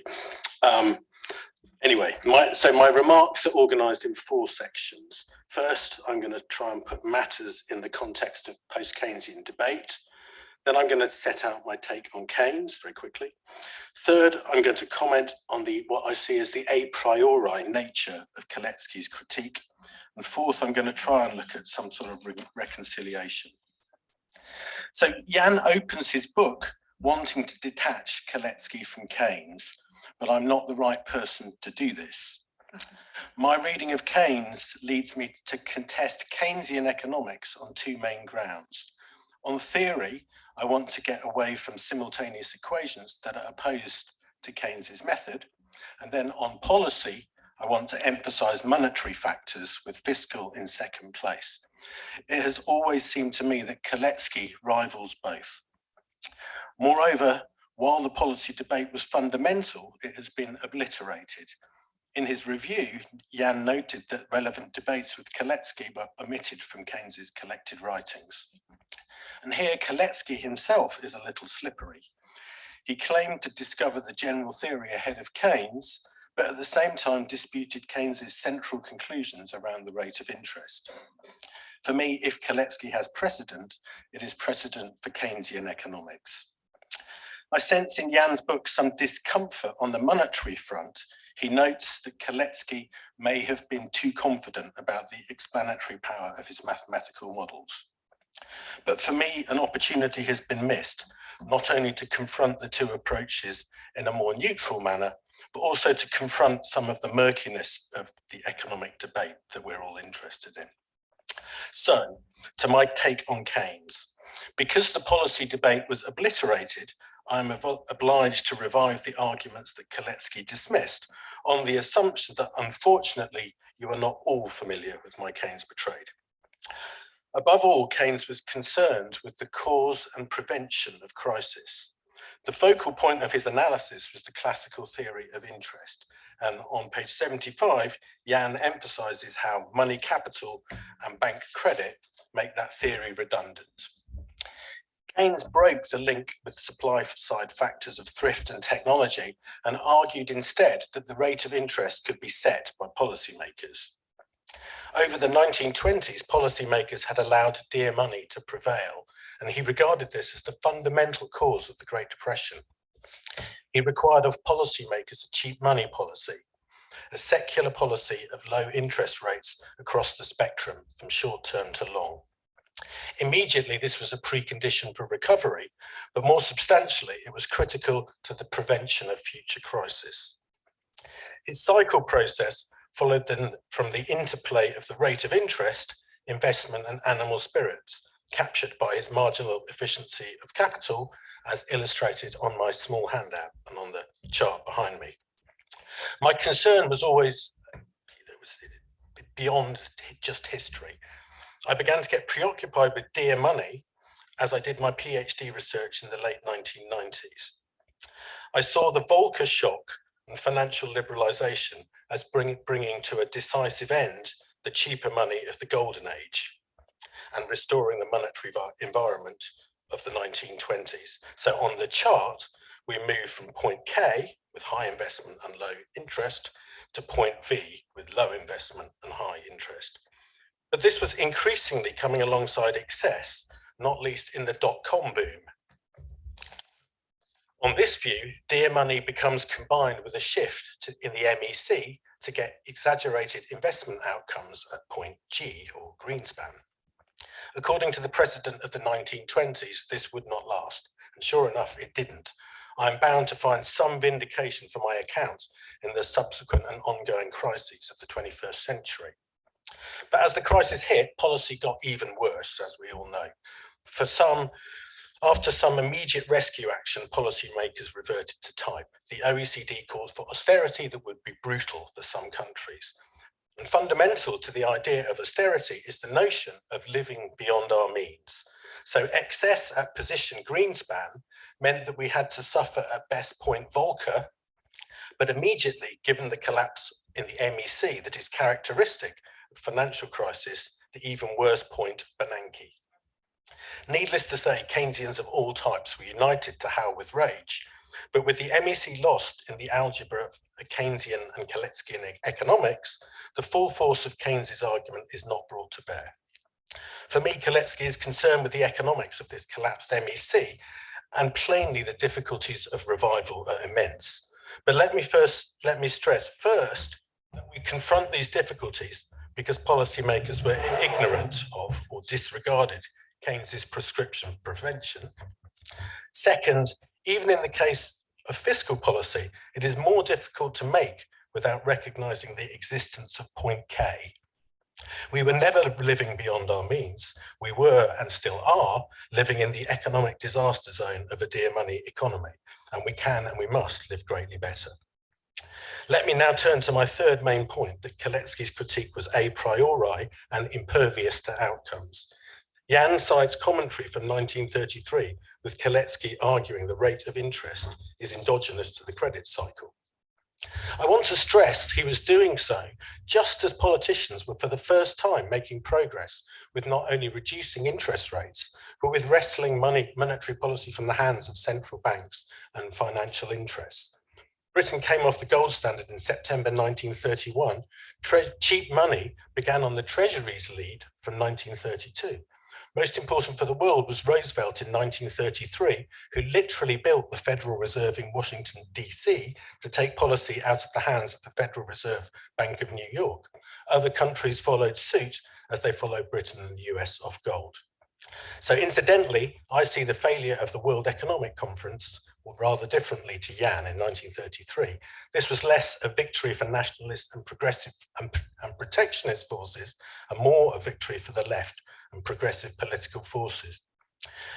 Um, anyway, my, so my remarks are organized in four sections. First, I'm going to try and put matters in the context of post-Keynesian debate. Then I'm going to set out my take on Keynes very quickly. Third, I'm going to comment on the what I see as the a priori nature of Kalecki's critique. And fourth, I'm going to try and look at some sort of re reconciliation. So Jan opens his book wanting to detach Kalecki from Keynes, but I'm not the right person to do this. Uh-huh. My reading of Keynes leads me to contest Keynesian economics on two main grounds. On theory, I want to get away from simultaneous equations that are opposed to Keynes's method. And then on policy, I want to emphasize monetary factors with fiscal in second place. It has always seemed to me that Kalecki rivals both. Moreover, while the policy debate was fundamental, it has been obliterated. In his review, Jan noted that relevant debates with Kalecki were omitted from Keynes's collected writings. And here Kalecki himself is a little slippery. He claimed to discover the general theory ahead of Keynes, but at the same time disputed Keynes's central conclusions around the rate of interest. For me, if Kalecki has precedent, it is precedent for Keynesian economics. I sense in Jan's book some discomfort on the monetary front. He notes that Kalecki may have been too confident about the explanatory power of his mathematical models. But for me, an opportunity has been missed, not only to confront the two approaches in a more neutral manner, but also to confront some of the murkiness of the economic debate that we're all interested in. So, to my take on Keynes, because the policy debate was obliterated, I'm obliged to revive the arguments that Kalecki dismissed on the assumption that unfortunately you are not all familiar with my Keynes Betrayed. Above all, Keynes was concerned with the cause and prevention of crisis. The focal point of his analysis was the classical theory of interest. And on page 75, Jan emphasizes how money capital and bank credit make that theory redundant. Keynes broke the link with supply side factors of thrift and technology and argued instead that the rate of interest could be set by policymakers. Over the 1920s, policymakers had allowed dear money to prevail, and he regarded this as the fundamental cause of the Great Depression. He required of policymakers a cheap money policy, a secular policy of low interest rates across the spectrum from short term to long. Immediately, this was a precondition for recovery, but more substantially, it was critical to the prevention of future crisis. His cycle process followed then from the interplay of the rate of interest, investment and animal spirits, captured by his marginal efficiency of capital, as illustrated on my small handout and on the chart behind me. My concern was always beyond just history. I began to get preoccupied with dear money as I did my PhD research in the late 1990s. I saw the Volcker shock and financial liberalization as bring, bringing to a decisive end the cheaper money of the golden age and restoring the monetary environment of the 1920s. So on the chart, we move from point K with high investment and low interest to point V with low investment and high interest. But this was increasingly coming alongside excess, not least in the dot-com boom on this view, dear money becomes combined with a shift to, in the MEC to get exaggerated investment outcomes at point G or Greenspan. According to the president of the 1920s, this would not last. And sure enough, it didn't. I'm bound to find some vindication for my account in the subsequent and ongoing crises of the 21st century. But as the crisis hit, policy got even worse, as we all know. For some, After some immediate rescue action, policymakers reverted to type. The OECD called for austerity that would be brutal for some countries. And fundamental to the idea of austerity is the notion of living beyond our means. So excess at position Greenspan meant that we had to suffer at best point Volcker, but immediately, given the collapse in the MEC that is characteristic of financial crisis, the even worse point Bernanke. Needless to say, Keynesians of all types were united to howl with rage, but with the MEC lost in the algebra of Keynesian and Kaleckian economics, the full force of Keynes's argument is not brought to bear. For me, Kalecki is concerned with the economics of this collapsed MEC, and plainly the difficulties of revival are immense. But let me first, let me stress first that we confront these difficulties because policymakers were ignorant of or disregarded Keynes's prescription of prevention. Second, even in the case of fiscal policy, it is more difficult to make without recognizing the existence of point K. We were never living beyond our means. We were and still are living in the economic disaster zone of a dear money economy, and we can and we must live greatly better. Let me now turn to my third main point that Kalecki's critique was a priori and impervious to outcomes. Jan cites commentary from 1933 with Kalecki arguing the rate of interest is endogenous to the credit cycle. I want to stress he was doing so just as politicians were for the first time making progress with not only reducing interest rates, but with wrestling money, monetary policy from the hands of central banks and financial interests. Britain came off the gold standard in September 1931. Tre cheap money began on the Treasury's lead from 1932. Most important for the world was Roosevelt in 1933, who literally built the Federal Reserve in Washington, DC to take policy out of the hands of the Federal Reserve Bank of New York. Other countries followed suit as they followed Britain and the US off gold. So incidentally, I see the failure of the World Economic Conference or rather differently to Jan in 1933. This was less a victory for nationalist and progressive and, and protectionist forces and more a victory for the left and progressive political forces.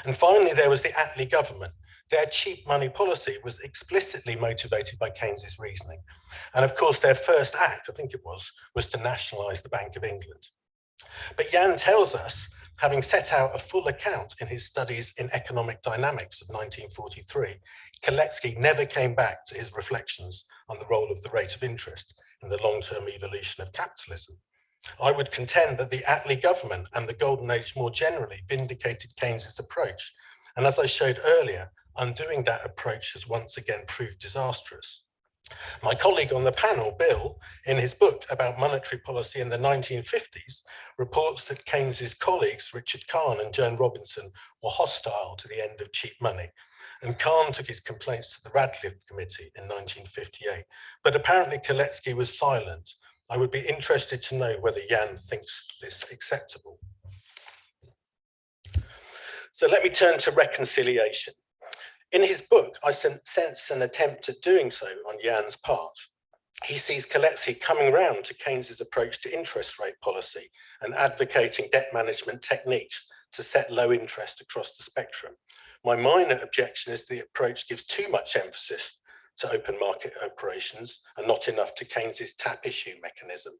And finally, there was the Attlee government. Their cheap money policy was explicitly motivated by Keynes's reasoning. And of course, their first act, I think it was, was to nationalize the Bank of England. But Jan tells us, having set out a full account in his studies in economic dynamics of 1943, Kalecki never came back to his reflections on the role of the rate of interest in the long-term evolution of capitalism. I would contend that the Attlee government and the Golden Age more generally vindicated Keynes's approach. And as I showed earlier, undoing that approach has once again proved disastrous. My colleague on the panel, Bill, in his book about monetary policy in the 1950s, reports that Keynes's colleagues, Richard Kahn and Joan Robinson, were hostile to the end of cheap money. And Kahn took his complaints to the Radcliffe Committee in 1958. But apparently Kalecki was silent I would be interested to know whether Jan thinks this acceptable. So let me turn to reconciliation. In his book, I sense an attempt at doing so on Jan's part. He sees Kalecki coming round to Keynes's approach to interest rate policy and advocating debt management techniques to set low interest across the spectrum. My minor objection is the approach gives too much emphasis to open market operations and not enough to Keynes's tap issue mechanism.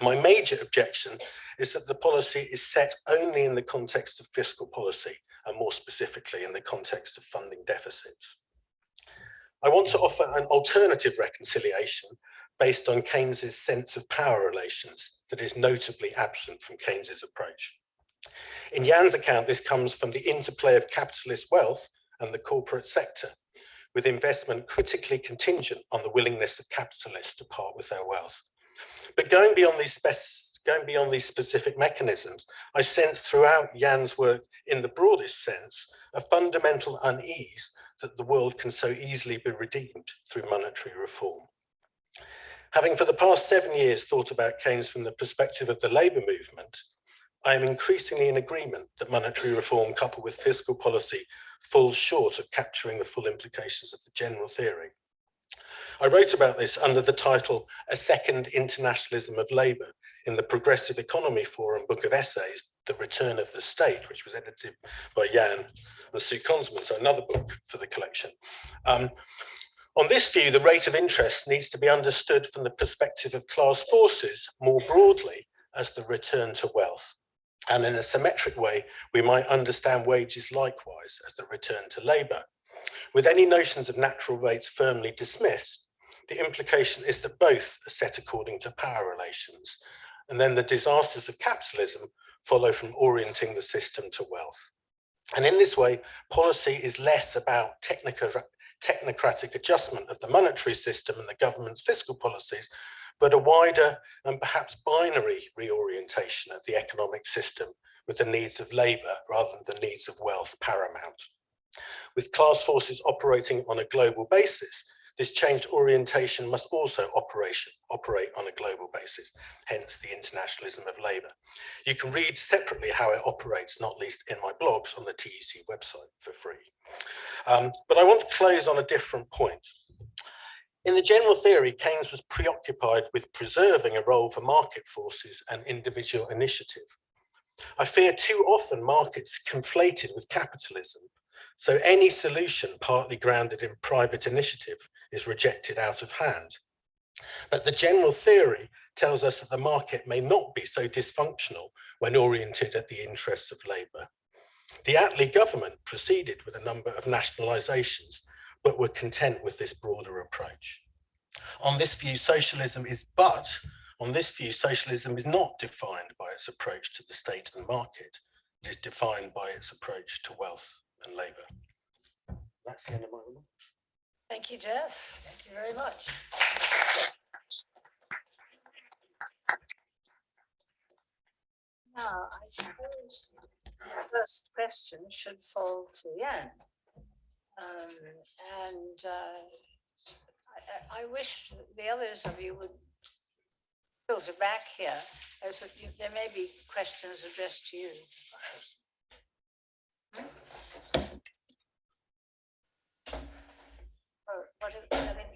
My major objection is that the policy is set only in the context of fiscal policy and more specifically in the context of funding deficits. I want to offer an alternative reconciliation based on Keynes's sense of power relations that is notably absent from Keynes's approach. In Jan's account, this comes from the interplay of capitalist wealth and the corporate sector, with investment critically contingent on the willingness of capitalists to part with their wealth. But going beyond these going beyond these specific mechanisms, I sense throughout Jan's work in the broadest sense, a fundamental unease that the world can so easily be redeemed through monetary reform. Having for the past seven years thought about Keynes from the perspective of the labour movement, I am increasingly in agreement that monetary reform coupled with fiscal policy falls short of capturing the full implications of the general theory. I wrote about this under the title A Second Internationalism of Labour in the Progressive Economy Forum book of essays, The Return of the State, which was edited by Jan and Sue Konzelmann, so another book for the collection. Um, on this view, the rate of interest needs to be understood from the perspective of class forces more broadly as the return to wealth. And in a symmetric way, we might understand wages likewise as the return to labour. With any notions of natural rates firmly dismissed, the implication is that both are set according to power relations, and then the disasters of capitalism follow from orienting the system to wealth. And in this way, policy is less about technocratic adjustment of the monetary system and the government's fiscal policies, but a wider and perhaps binary reorientation of the economic system with the needs of labour rather than the needs of wealth paramount. With class forces operating on a global basis, this changed orientation must also operation, operate on a global basis, hence the internationalism of labour. You can read separately how it operates, not least in my blogs on the TUC website for free. Um, but I want to close on a different point. In the general theory, Keynes was preoccupied with preserving a role for market forces and individual initiative. I fear too often markets conflated with capitalism so any solution partly grounded in private initiative is rejected out of hand. But the general theory tells us that the market may not be so dysfunctional when oriented at the interests of labour. The Attlee government proceeded with a number of nationalisations, but were content with this broader approach. On this view, socialism is but, on this view, socialism is not defined by its approach to the state and market. It is defined by its approach to wealth and labour. That's the end of my remarks. Thank you, Geoff. Thank you very much. Now, I suppose the first question should fall to Jan. Um, and uh, I, I wish the others of you would filter back here as you- there may be questions addressed to you. Or what, if- I mean,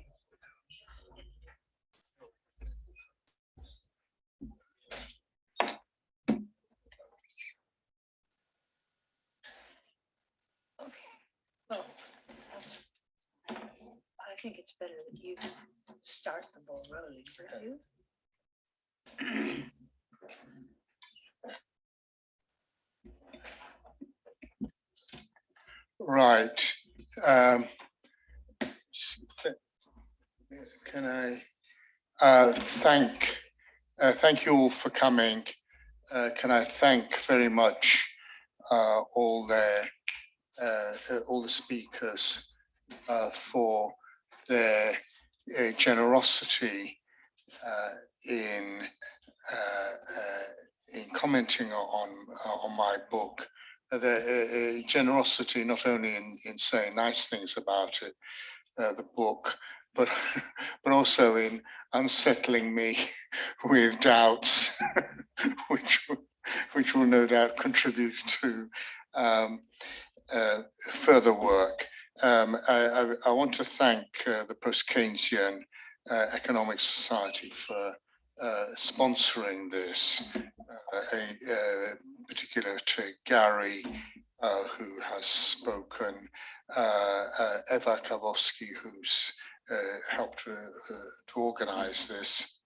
Okay, well, that's- I think it's better that you start the ball rolling, don't you? Right. um, Can I uh, thank, uh, thank you all for coming. Uh, Can I thank very much uh, all the, uh, uh, all the speakers uh, for their uh, generosity uh, in uh, uh, in commenting on on my book. Uh, the uh, uh, generosity not only in in saying nice things about it uh, the book but but also in unsettling me with doubts which which will no doubt contribute to um, uh, further work um, I, I, I want to thank uh, the post-Keynesian uh, Economic Society for uh, sponsoring this, uh, a, uh, particular to Gary, uh, who has spoken, Eva Karwowski, who's helped to, to organize this.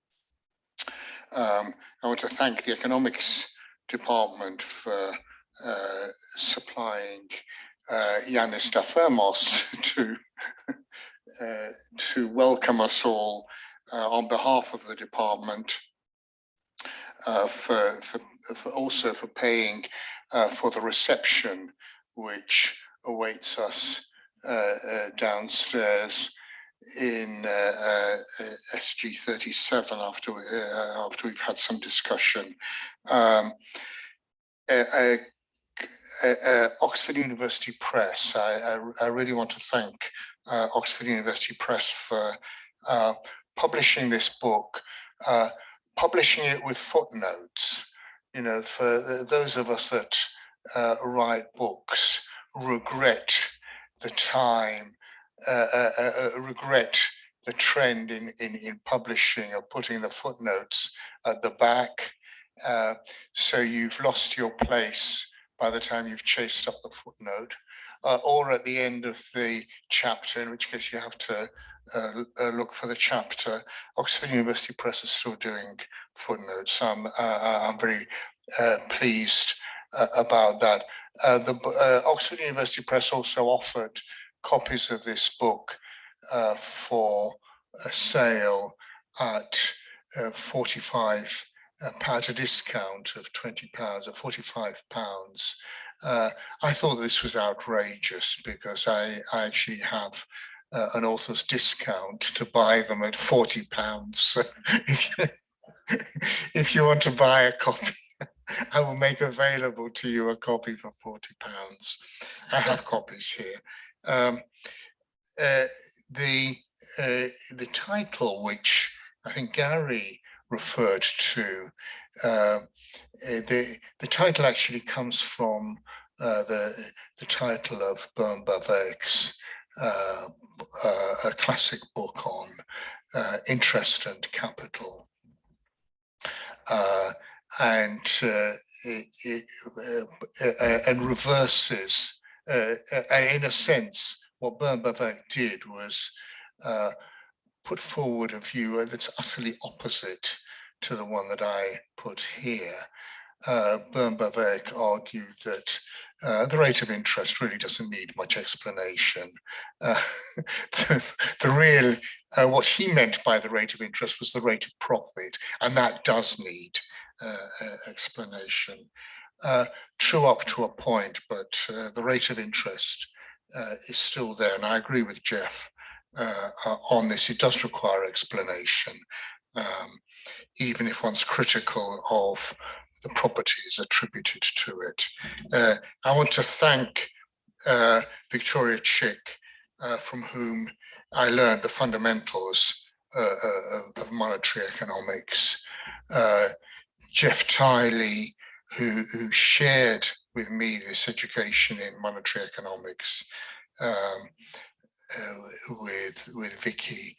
Um, I want to thank the economics department for supplying uh, Yanis to uh, to welcome us all uh, on behalf of the department uh, for, for, for also for paying uh, for the reception which awaits us uh, downstairs in uh, uh, uh, SG 37 after uh, after we've had some discussion. Um, uh, Oxford University Press. I, I, I really want to thank uh, Oxford University Press for uh, publishing this book, uh, publishing it with footnotes. You know, for those of us that uh, write books, regret the time, uh, regret the trend in, in, in publishing or putting the footnotes at the back so you've lost your place by the time you've chased up the footnote, uh, or at the end of the chapter, in which case you have to uh, uh, look for the chapter. Oxford University Press is still doing footnotes. I'm, uh, uh, I'm very uh, pleased about that. The Oxford University Press also offered copies of this book for sale at uh, 45 a discount of 20 pounds, or 45 pounds. Uh, I thought this was outrageous because I, I actually have uh, an author's discount to buy them at 40 pounds. So if, you, if you want to buy a copy, I will make available to you a copy for 40 pounds. I have copies here. Um, uh, the uh, the title, which I think Gary referred to, uh, the the title actually comes from uh, the the title of Böhm-Bawerk's uh, uh, a classic book on uh, interest and capital, uh, and it, it, and reverses, in a sense, what Böhm-Bawerk did was put forward a view that's utterly opposite to the one that I put here. Uh, Böhm-Bawerk argued that uh, the rate of interest really doesn't need much explanation. Uh, the, the real, uh, what he meant by the rate of interest was the rate of profit, and that does need uh, uh, explanation. Uh, true up to a point, but uh, the rate of interest uh, is still there, and I agree with Geoff uh, uh, on this. It does require explanation, um, even if one's critical of the properties attributed to it. Uh, I want to thank uh, Victoria Chick, uh, from whom I learned the fundamentals uh, of- monetary economics. Geoff Tily, who, who shared with me this education in monetary economics um, with, with Vicky,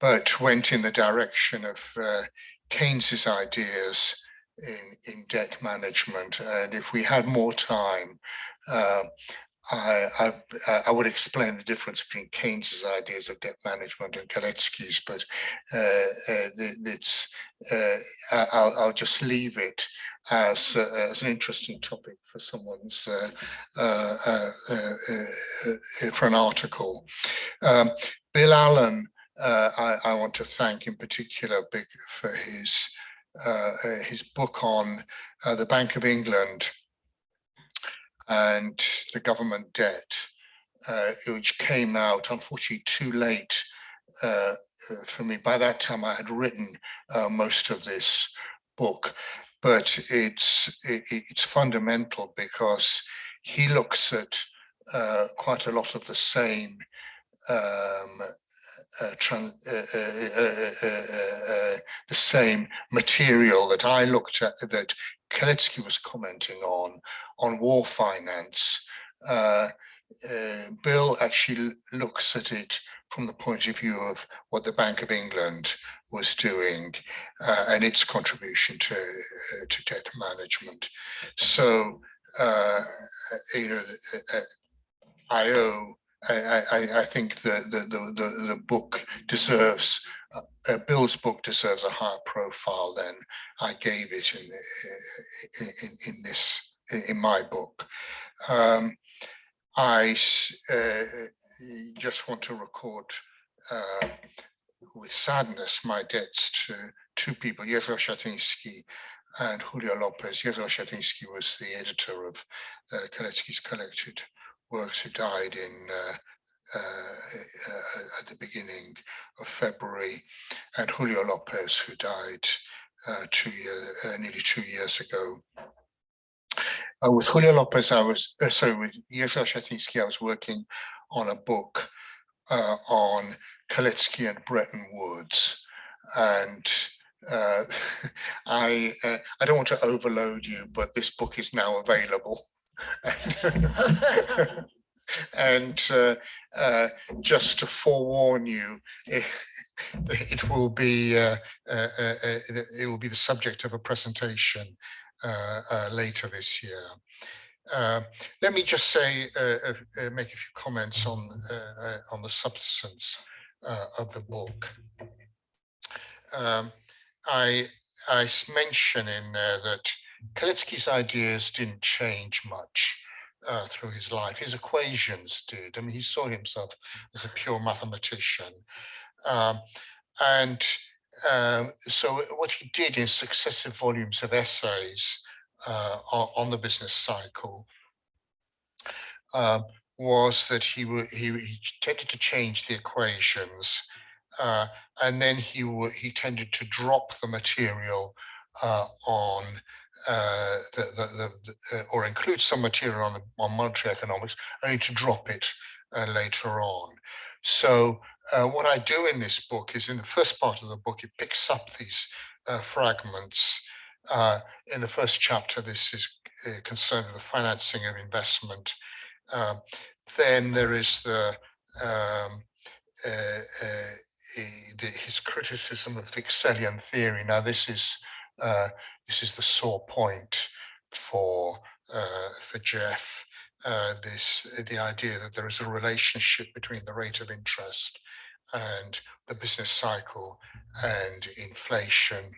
but went in the direction of uh, Keynes's ideas in, in debt management. And if we had more time, uh, I, I, I would explain the difference between Keynes's ideas of debt management and Kalecki's, but uh, uh, it's, uh, I'll, I'll just leave it as, uh, as an interesting topic for someone's, uh, uh, for an article. Um, Bill Allen, I, I want to thank in particular big for his his book on the Bank of England and the government debt, uh, which came out unfortunately too late uh, for me. By that time, I had written uh, most of this book, but it's it, it's fundamental because he looks at uh, quite a lot of the same um, uh, tran- uh, uh, uh, uh, the same material that I looked at that Kalecki was commenting on on war finance. Bill actually looks at it from the point of view of what the Bank of England was doing uh, and its contribution to uh, to debt management. So uh, you know, uh, uh, I owe I, I, I- think the, the, the, the, book deserves, uh, uh, Bill's book deserves a higher profile than I gave it in, in, in, in this, in my book. Um, I s- uh, just want to record uh, with sadness my debts to two people, Jerzy Osiatyński and Julio Lopez. Jerzy Osiatyński was the editor of uh, Kalecki's collected works who died in uh, uh, uh, at the beginning of February, and Julio Lopez, who died uh, two year, uh, nearly two years ago. With Julio Lopez, I was sorry with Yezo Shatinsky, I was working on a book uh, on Kalecki and Bretton Woods, and uh, I uh, I don't want to overload you, but this book is now available. And, and uh, uh, just to forewarn you, if, it will be uh, uh, uh, uh, it will be the subject of a presentation uh, uh, later this year. Uh, let me just say, uh, uh, make a few comments on uh, uh, on the substance uh, of the book. Um, I I mention in there that Kalecki's ideas didn't change much through his life. His equations did. I mean, he saw himself as a pure mathematician. Um, and um, so what he did in successive volumes of essays uh, on, the business cycle um, was that he, he, he tended to change the equations uh, and then he he tended to drop the material uh, on uh, the, the, the, uh, or include some material on, on monetary economics, only to drop it uh, later on. So uh, what I do in this book is in the first part of the book, it picks up these uh, fragments. Uh, in the first chapter, this is uh, concerned with the financing of investment. Um, then there is the um, uh, uh, the- his criticism of Wicksellian theory. Now, this is this is the sore point for for Geoff. Uh, this the idea that there is a relationship between the rate of interest and the business cycle and inflation.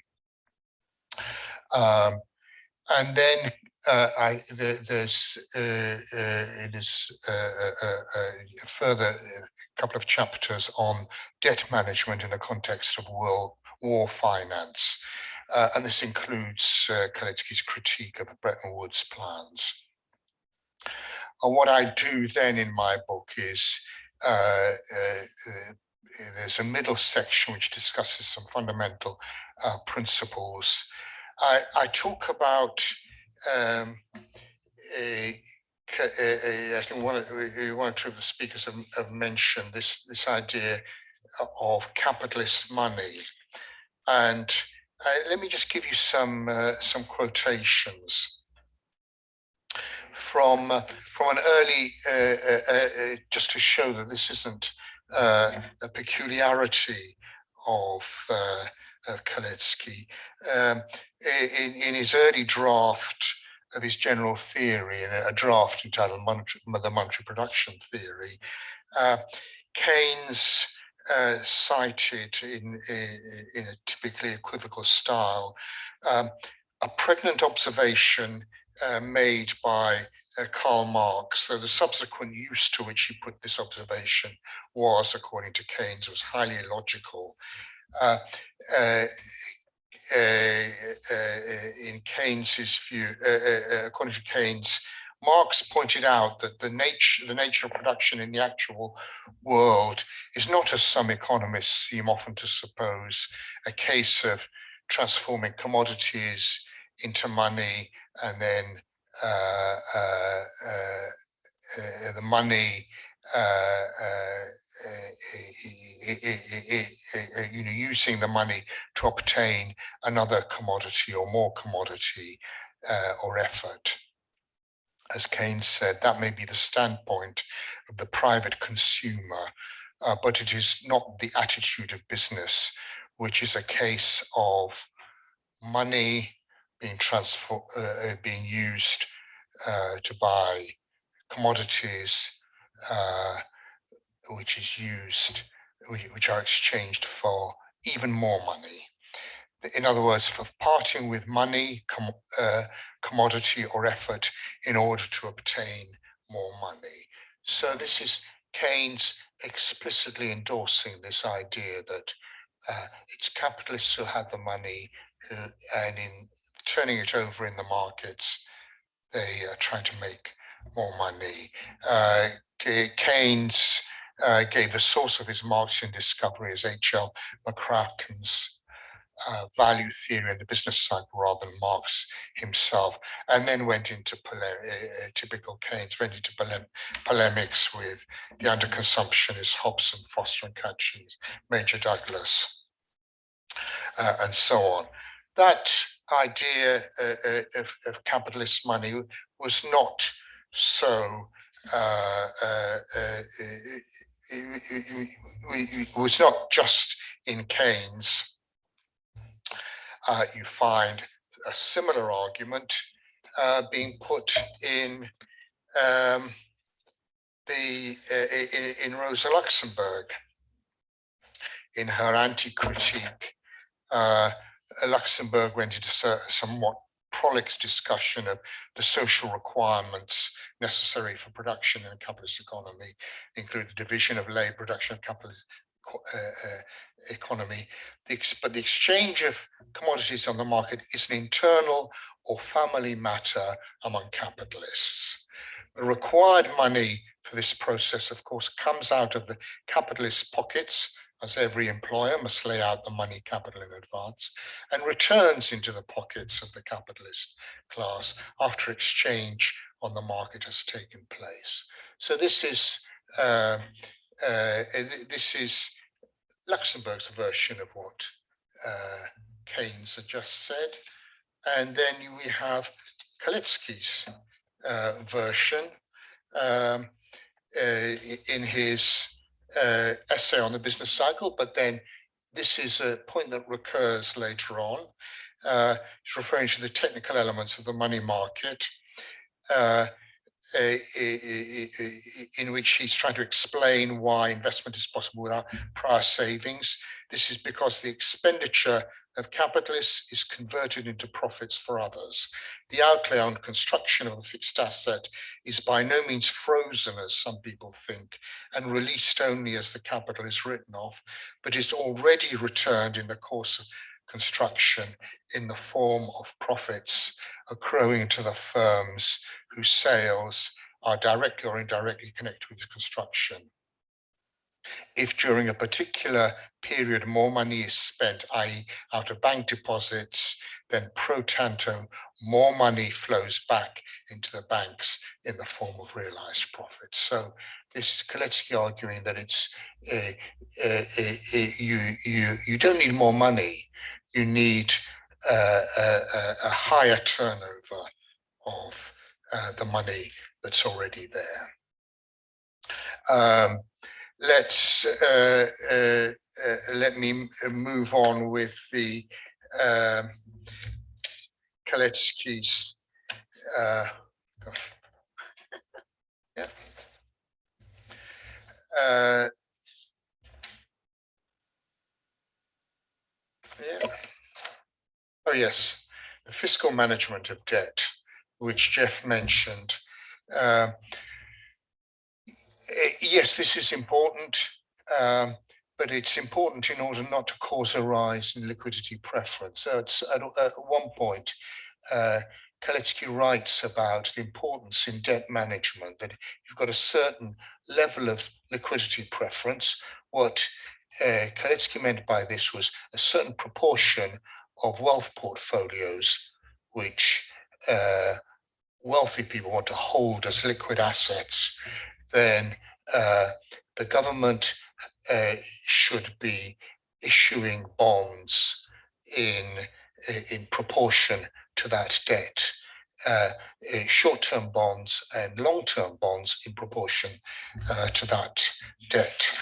Um, and then uh, I there, there's uh, uh, it is uh, uh, uh, uh, a further couple of chapters on debt management in the context of world war finance. And this includes uh, Kalecki's critique of the Bretton Woods plans. And what I do then in my book is there's a middle section which discusses some fundamental principles. I, I talk about um, a, a- a- I think one, or two of the speakers have, have mentioned this, this idea of capitalist money. And uh, let me just give you some, uh, some quotations from, uh, from an early, uh, uh, uh, just to show that this isn't a peculiarity of Kalecki. Um, in, in his early draft of his general theory, in a a draft entitled Monetary, The Monetary Production Theory, uh, Keynes uh, cited in, i- in a typically equivocal style um, a pregnant observation uh, made by uh, Karl Marx. So the subsequent use to which he put this observation was, according to Keynes, was highly illogical. Uh, uh, uh, uh, in Keynes's view, uh, uh, uh, according to Keynes, Marx pointed out that the nature, the nature of production in the actual world is not, as some economists seem often to suppose, a case of transforming commodities into money and then uh, uh, uh, uh, the money uh, uh, uh, uh, you know, using the money to obtain another commodity or more commodity uh, or effort. As Keynes said, that may be the standpoint of the private consumer, uh, but it is not the attitude of business, which is a case of money being transfer, being used to buy commodities, which is used, which are exchanged for even more money. In other words, for parting with money, com- uh, commodity, or effort in order to obtain more money. So this is Keynes explicitly endorsing this idea that uh, it's capitalists who have the money, who, and in turning it over in the markets, they are trying to make more money. Uh, Keynes uh, gave the source of his Marxian discovery as H.L. McCracken's uh, value theory and the business cycle rather than Marx himself, and then went into uh, uh, typical Keynes, went into polem- polemics with the underconsumptionists Hobson, Foster and Catchings, Major Douglas, uh, and so on. That idea uh, uh, of, of capitalist money was not so uh, uh, uh, it- was not just in Keynes. You find a similar argument being put in um, the uh, i- i- in Rosa Luxemburg in her anti-critique. Luxemburg went into somewhat prolix discussion of the social requirements necessary for production in a capitalist economy, include the division of labor, production of capitalist uh, uh, economy. The, but the exchange of commodities on the market is an internal or family matter among capitalists. The required money for this process, of course, comes out of the capitalist pockets, as every employer must lay out the money capital in advance, and returns into the pockets of the capitalist class after exchange on the market has taken place. So this is um, uh, uh, this is Luxemburg's version of what uh, Keynes had just said. And then we have Kalecki's uh, version um, uh, in his uh, essay on the business cycle, but then this is a point that recurs later on. Uh, he's referring to the technical elements of the money market, uh, uh, i- i- in which he's trying to explain why investment is possible without prior savings. This is because the expenditure of capitalists is converted into profits for others. The outlay on construction of a fixed asset is by no means frozen, as some people think, and released only as the capital is written off, but is already returned in the course of construction in the form of profits accruing to the firms whose sales are directly or indirectly connected with construction. If during a particular period more money is spent, i.e. out of bank deposits, then pro tanto, more money flows back into the banks in the form of realized profits. So this is Kalecki arguing that it's uh, uh, uh, you you you don't need more money, you need uh, a, a, a higher turnover of uh, the money that's already there. Um, let's uh, uh, uh, let me uh, move on with the um, Kalecki's. Uh, yeah. Uh, yeah. Oh, yes, the fiscal management of debt, which Geoff mentioned. Eh, yes, this is important, um, but it's important in order not to cause a rise in liquidity preference. So it's at, at one point, uh, Kalecki writes about the importance in debt management, that you've got a certain level of liquidity preference. What uh, Kalecki meant by this was a certain proportion of wealth portfolios, which uh, wealthy people want to hold as liquid assets, then uh, the government uh, should be issuing bonds in in proportion to that debt. Uh, uh, short-term bonds and long-term bonds in proportion uh, to that debt.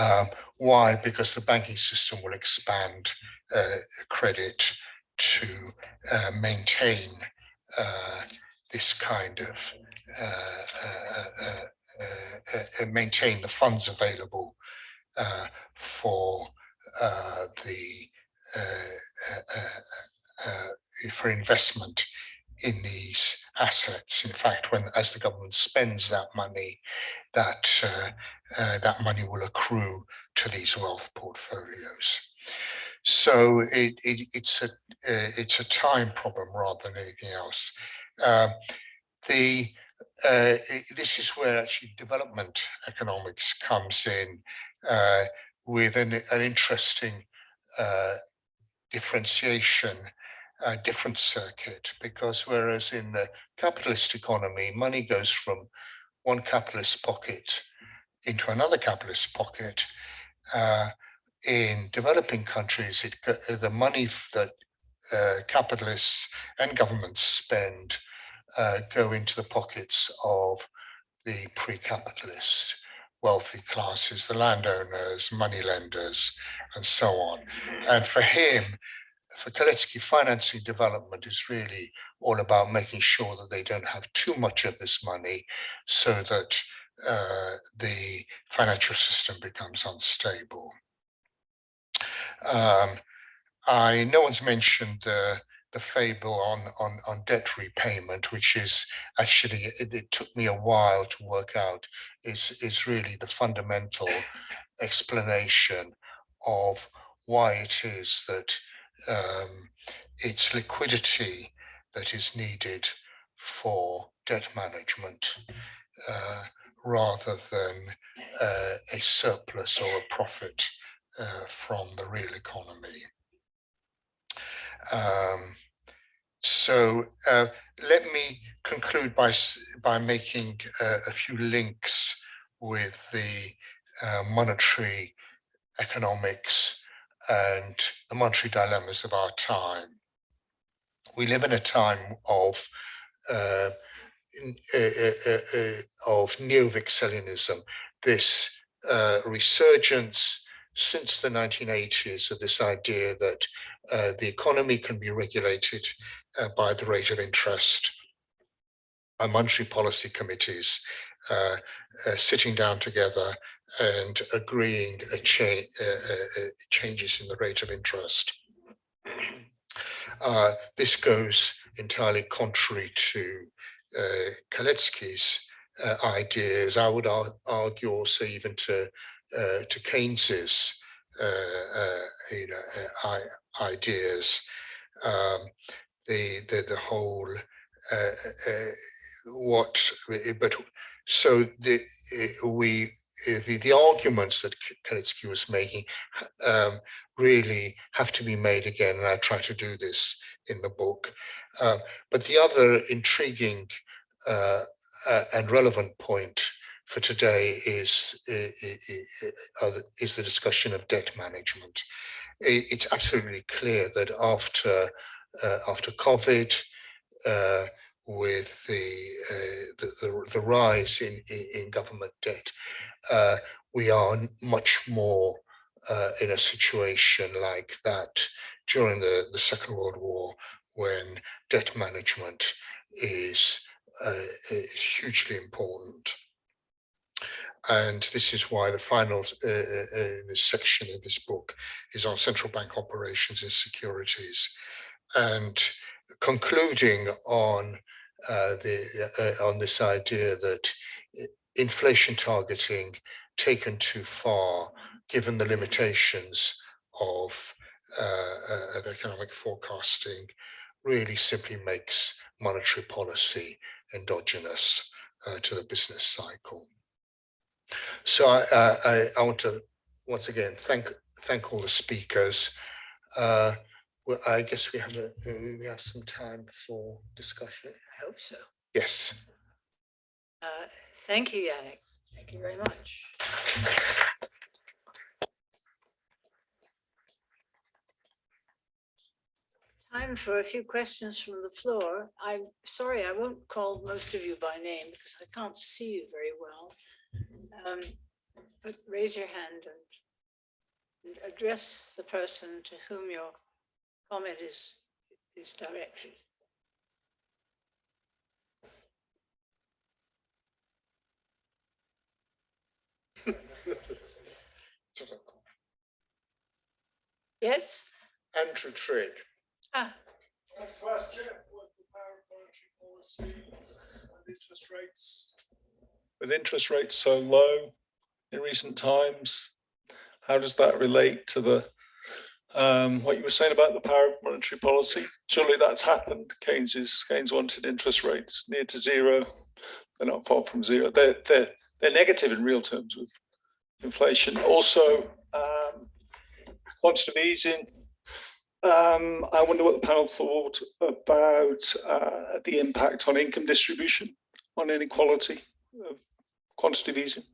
Um, why? Because the banking system will expand uh, credit to uh, maintain uh, this kind of uh, uh, uh, maintain the funds available for the for investment in these assets. In fact, when as the government spends that money, that uh, uh, that money will accrue to these wealth portfolios. So it, it, it's a uh, it's a time problem rather than anything else. Um, the uh, this is where actually development economics comes in uh, with an, an interesting uh, differentiation, uh, different circuit, because whereas in the capitalist economy, money goes from one capitalist pocket into another capitalist pocket. Uh, in developing countries, it, the money that uh, capitalists and governments spend uh, go into the pockets of the pre-capitalists, wealthy classes, the landowners, money lenders, and so on. And for him, for Kalecki, financing development is really all about making sure that they don't have too much of this money so that uh, the financial system becomes unstable. Um, I, no one's mentioned the, the fable on, on, on debt repayment, which is actually, it, it took me a while to work out, is, is really the fundamental explanation of why it is that um, it's liquidity that is needed for debt management uh, rather than uh, a surplus or a profit uh, from the real economy. Um, so uh, let me conclude by by making uh, a few links with the uh, monetary economics and the monetary dilemmas of our time. We live in a time of uh, uh, uh, of neo-Wicksellianism, this resurgence since the 1980s of this idea that uh, the economy can be regulated uh, by the rate of interest. Our monetary policy committees uh, uh, sitting down together and agreeing cha- uh, uh, changes in the rate of interest. This goes entirely contrary to uh, Kalecki's uh, ideas. I would ar- argue also even to uh, to Keynes's uh, you know ideas. Um, the the the whole uh, uh, what but so the uh, we uh, the, the arguments that Kalecki was making um, really have to be made again, and I try to do this in the book. Uh, but the other intriguing uh, uh, and relevant point for today is uh, is the discussion of debt management. It's absolutely clear that after uh, after COVID, uh, with the, uh, the the the rise in in, in government debt, uh, we are much more uh, in a situation like that during the the Second World War, when debt management is uh, is hugely important. And this is why the final uh, uh, uh, this section of this book is on central bank operations and securities, and concluding on uh, the uh, on this idea that inflation targeting taken too far, given the limitations of uh, uh, of economic forecasting, really simply makes monetary policy endogenous uh, to the business cycle. So I, uh, I, I want to once again thank thank all the speakers. Well, I guess we have a we have some time for discussion. I hope so. Yes. Uh, Thank you, Yannick. Thank you very much. Time for a few questions from the floor. I'm sorry, I won't call most of you by name because I can't see you very well. Um, But raise your hand and and address the person to whom your comment is, is directed. Yes? Andrew Trigg. Ah, First, Geoff, what the power of monetary policy and interest rates? With interest rates so low in recent times, how does that relate to the, um, what you were saying about the power of monetary policy? Surely that's happened. Keynes is, Keynes wanted interest rates near to zero. They're not far from zero. They're, they're, they're negative in real terms with inflation. Also, um, quantitative easing, um, I wonder what the panel thought about uh, the impact on income distribution, on inequality of quantitative easing.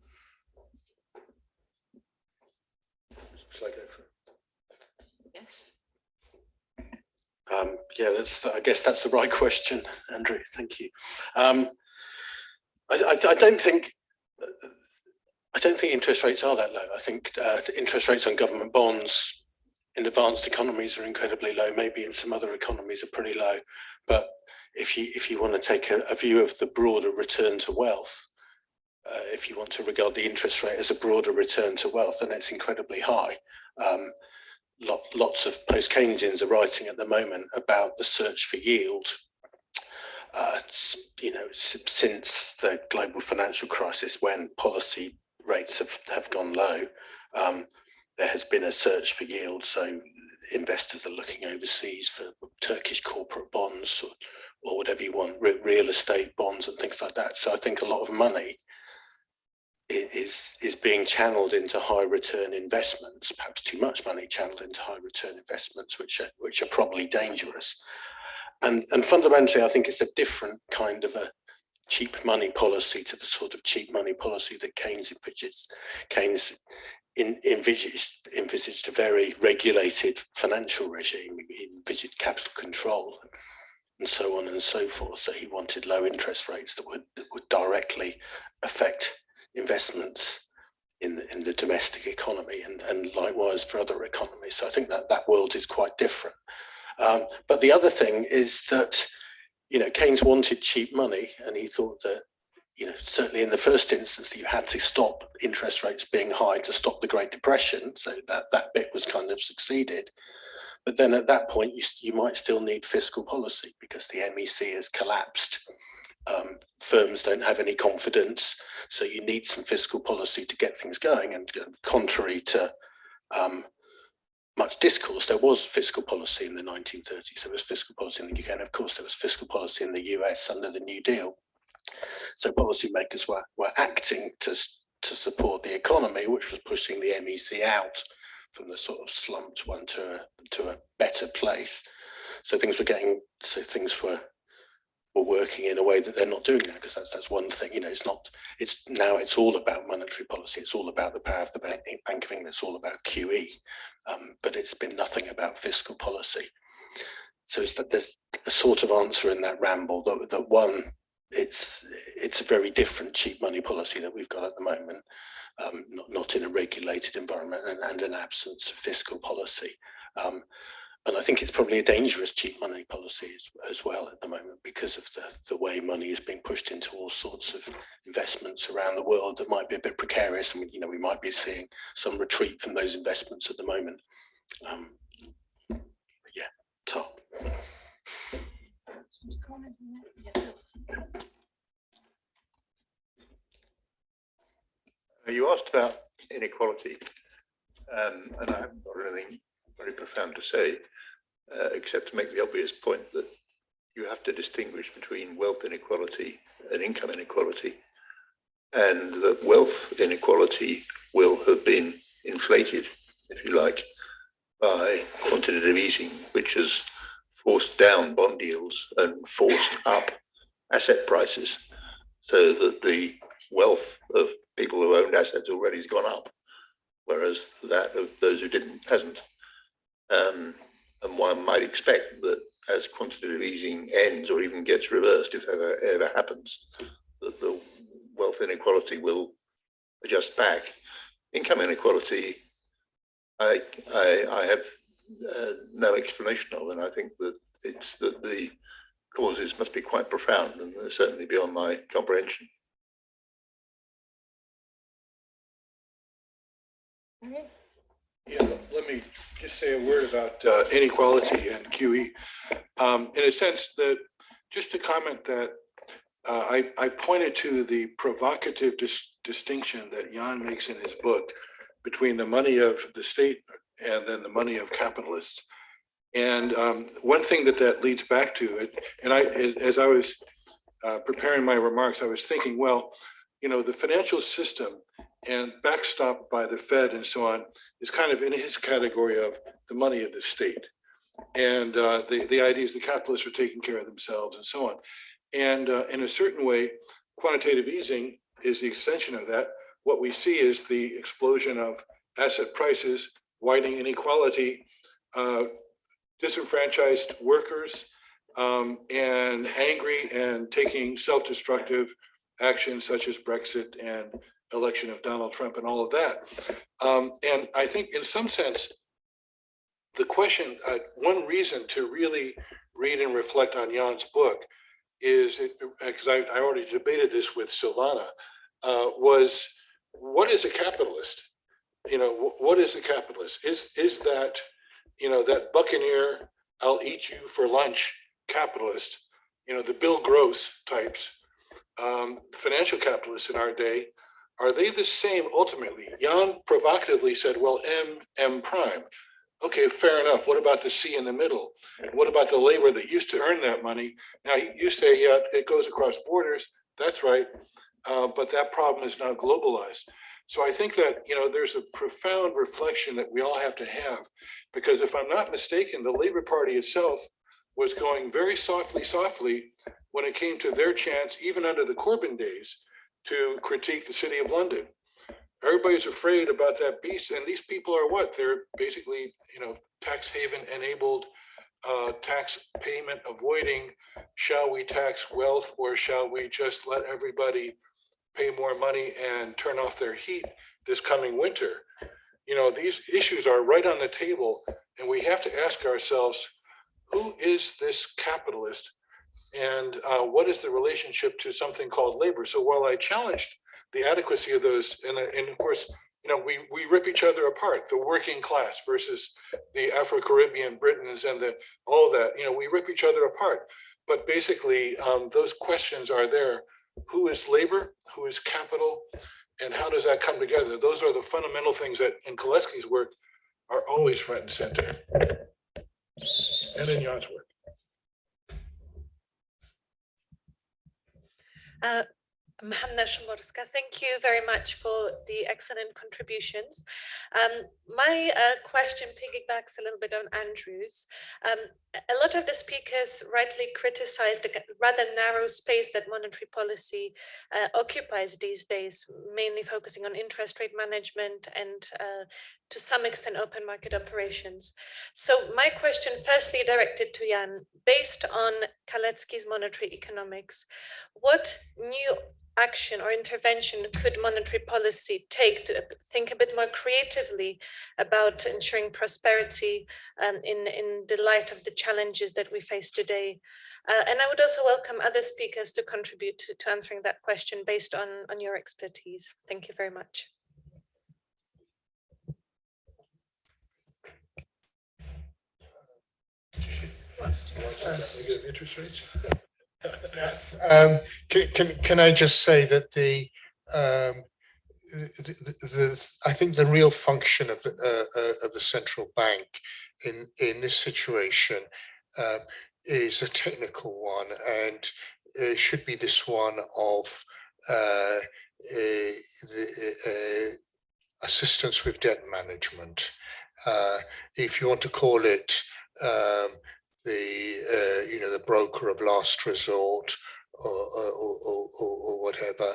I go for it? yes. Um, yeah, that's, I guess that's the right question, Andrew. Thank you. Um, I, I, I don't think I don't think interest rates are that low. I think uh, interest rates on government bonds in advanced economies are incredibly low. Maybe in some other economies are pretty low. But if you if you want to take a, a view of the broader return to wealth, uh, if you want to regard the interest rate as a broader return to wealth, then it's incredibly high. Um, lot, lots of post-Keynesians are writing at the moment about the search for yield. Uh, you know, since the global financial crisis, when policy rates have, have gone low, um, there has been a search for yield. So investors are looking overseas for Turkish corporate bonds or, or whatever you want, re- real estate bonds and things like that. So I think a lot of money is is being channeled into high return investments, perhaps too much money channeled into high return investments, which are which are probably dangerous. And and fundamentally, I think it's a different kind of a cheap money policy to the sort of cheap money policy that Keynes envisaged. Keynes in, envisaged envisaged a very regulated financial regime. Envisaged capital control and so on and so forth. So he wanted low interest rates that would that would directly affect investments in the, in the domestic economy and, and likewise for other economies. So I think that that world is quite different. Um, but the other thing is that, you know, Keynes wanted cheap money and he thought that, you know, certainly in the first instance, you had to stop interest rates being high to stop the Great Depression. So that, that bit was kind of succeeded. But then at that point, you, you might still need fiscal policy because the MEC has collapsed. Um, firms don't have any confidence so you need some fiscal policy to get things going. And contrary to um, much discourse, there was fiscal policy in the 1930s. There was fiscal policy in the UK, and of course, there was fiscal policy in the US under the New Deal. So policymakers were were acting to to support the economy, which was pushing the MEC out from the sort of slumped one to a, to a better place. So things were getting, so things were were working in a way that they're not doing now because that's that's one thing you know it's not it's now it's all about monetary policy it's all about the power of the bank, bank of england it's all about qe um, but it's been nothing about fiscal policy. So it's that there's a sort of answer in that ramble that, that one it's it's a very different cheap money policy that we've got at the moment um, not, not in a regulated environment and, and an absence of fiscal policy. Um, and I think it's probably a dangerous cheap money policy as, as well at the moment because of the, the way money is being pushed into all sorts of investments around the world that might be a bit precarious. And, you know, we might be seeing some retreat from those investments at the moment. Um, yeah, top. You asked about inequality, um, and I haven't got anything very profound to say, uh, except to make the obvious point that you have to distinguish between wealth inequality and income inequality. And that wealth inequality will have been inflated, if you like, by quantitative easing, which has forced down bond yields and forced up asset prices so that the wealth of people who owned assets already has gone up, whereas that of those who didn't hasn't. Um, and one might expect that as quantitative easing ends or even gets reversed, if ever ever happens, that the wealth inequality will adjust back. Income inequality, I I, I have uh, no explanation of, and I think that it's that the causes must be quite profound and they're certainly beyond my comprehension. Yeah, let- me just say a word about uh, inequality and QE. Um, In a sense that, just to comment that uh, I, I pointed to the provocative dis- distinction that Jan makes in his book between the money of the state and then the money of capitalists. And um, one thing that that leads back to, it, and I, as- as I was uh, preparing my remarks, I was thinking, well, you know, the financial system and backstopped by the Fed and so on is kind of in his category of the money of the state. And uh, the, the idea is the capitalists are taking care of themselves and so on. And uh, in a certain way, quantitative easing is the extension of that. What we see is the explosion of asset prices, widening inequality, uh, disenfranchised workers, um, and angry and taking self-destructive actions such as Brexit and election of Donald Trump and all of that. Um, and I think in some sense, the question, uh, one reason to really read and reflect on Jan's book is, because I, I already debated this with Silvana, uh, was what is a capitalist? You know, what is a capitalist? Is, is that, you know, that buccaneer, I'll eat you for lunch capitalist, you know, the Bill Gross types, um, financial capitalists in our day, are they the same ultimately? Jan provocatively said, well, M, M prime. Okay, fair enough. What about the C in the middle? And what about the labor that used to earn that money? Now, you say, yeah, it goes across borders. That's right. Uh, but that problem is now globalized. So I think that, you know, there's a profound reflection that we all have to have. Because if I'm not mistaken, the Labor Party itself was going very softly, softly when it came to their chance, even under the Corbyn days, to critique the city of London. Everybody's afraid about that beast, and these people are what? They're basically, you know, tax haven enabled, uh, tax payment avoiding. Shall we tax wealth or shall we just let everybody pay more money and turn off their heat this coming winter? You know, these issues are right on the table, and we have to ask ourselves, who is this capitalist and uh, what is the relationship to something called labor? So while I challenged the adequacy of those, and, uh, and of course, you know, we, we rip each other apart, the working class versus the Afro-Caribbean Britons and the, all that, you know, we rip each other apart. But basically, um, those questions are there. Who is labor? Who is capital? And how does that come together? Those are the fundamental things that in Kalecki's work are always front and center. And in Jan's work. Uh, Szymborska. Thank you very much for the excellent contributions. Um, my uh, question piggybacks a little bit on Andrew's. Um, a lot of the speakers rightly criticized the rather narrow space that monetary policy uh, occupies these days, mainly focusing on interest rate management and uh, to some extent open market operations. So my question firstly directed to Jan, based on Kalecki's monetary economics, what new action or intervention could monetary policy take to think a bit more creatively about ensuring prosperity um, in, in the light of the challenges that we face today? Uh, and I would also welcome other speakers to contribute to, to answering that question based on, on your expertise. Thank you very much. Interest rates? Um, can, can, can I just say that the, um, the, the, the, I think the real function of the, uh, uh, of the central bank in, in this situation, uh, is a technical one and it should be this one of, uh, assistance with debt management. Uh, if you want to call it, um, the uh, you know the broker of last resort or or, or, or, whatever.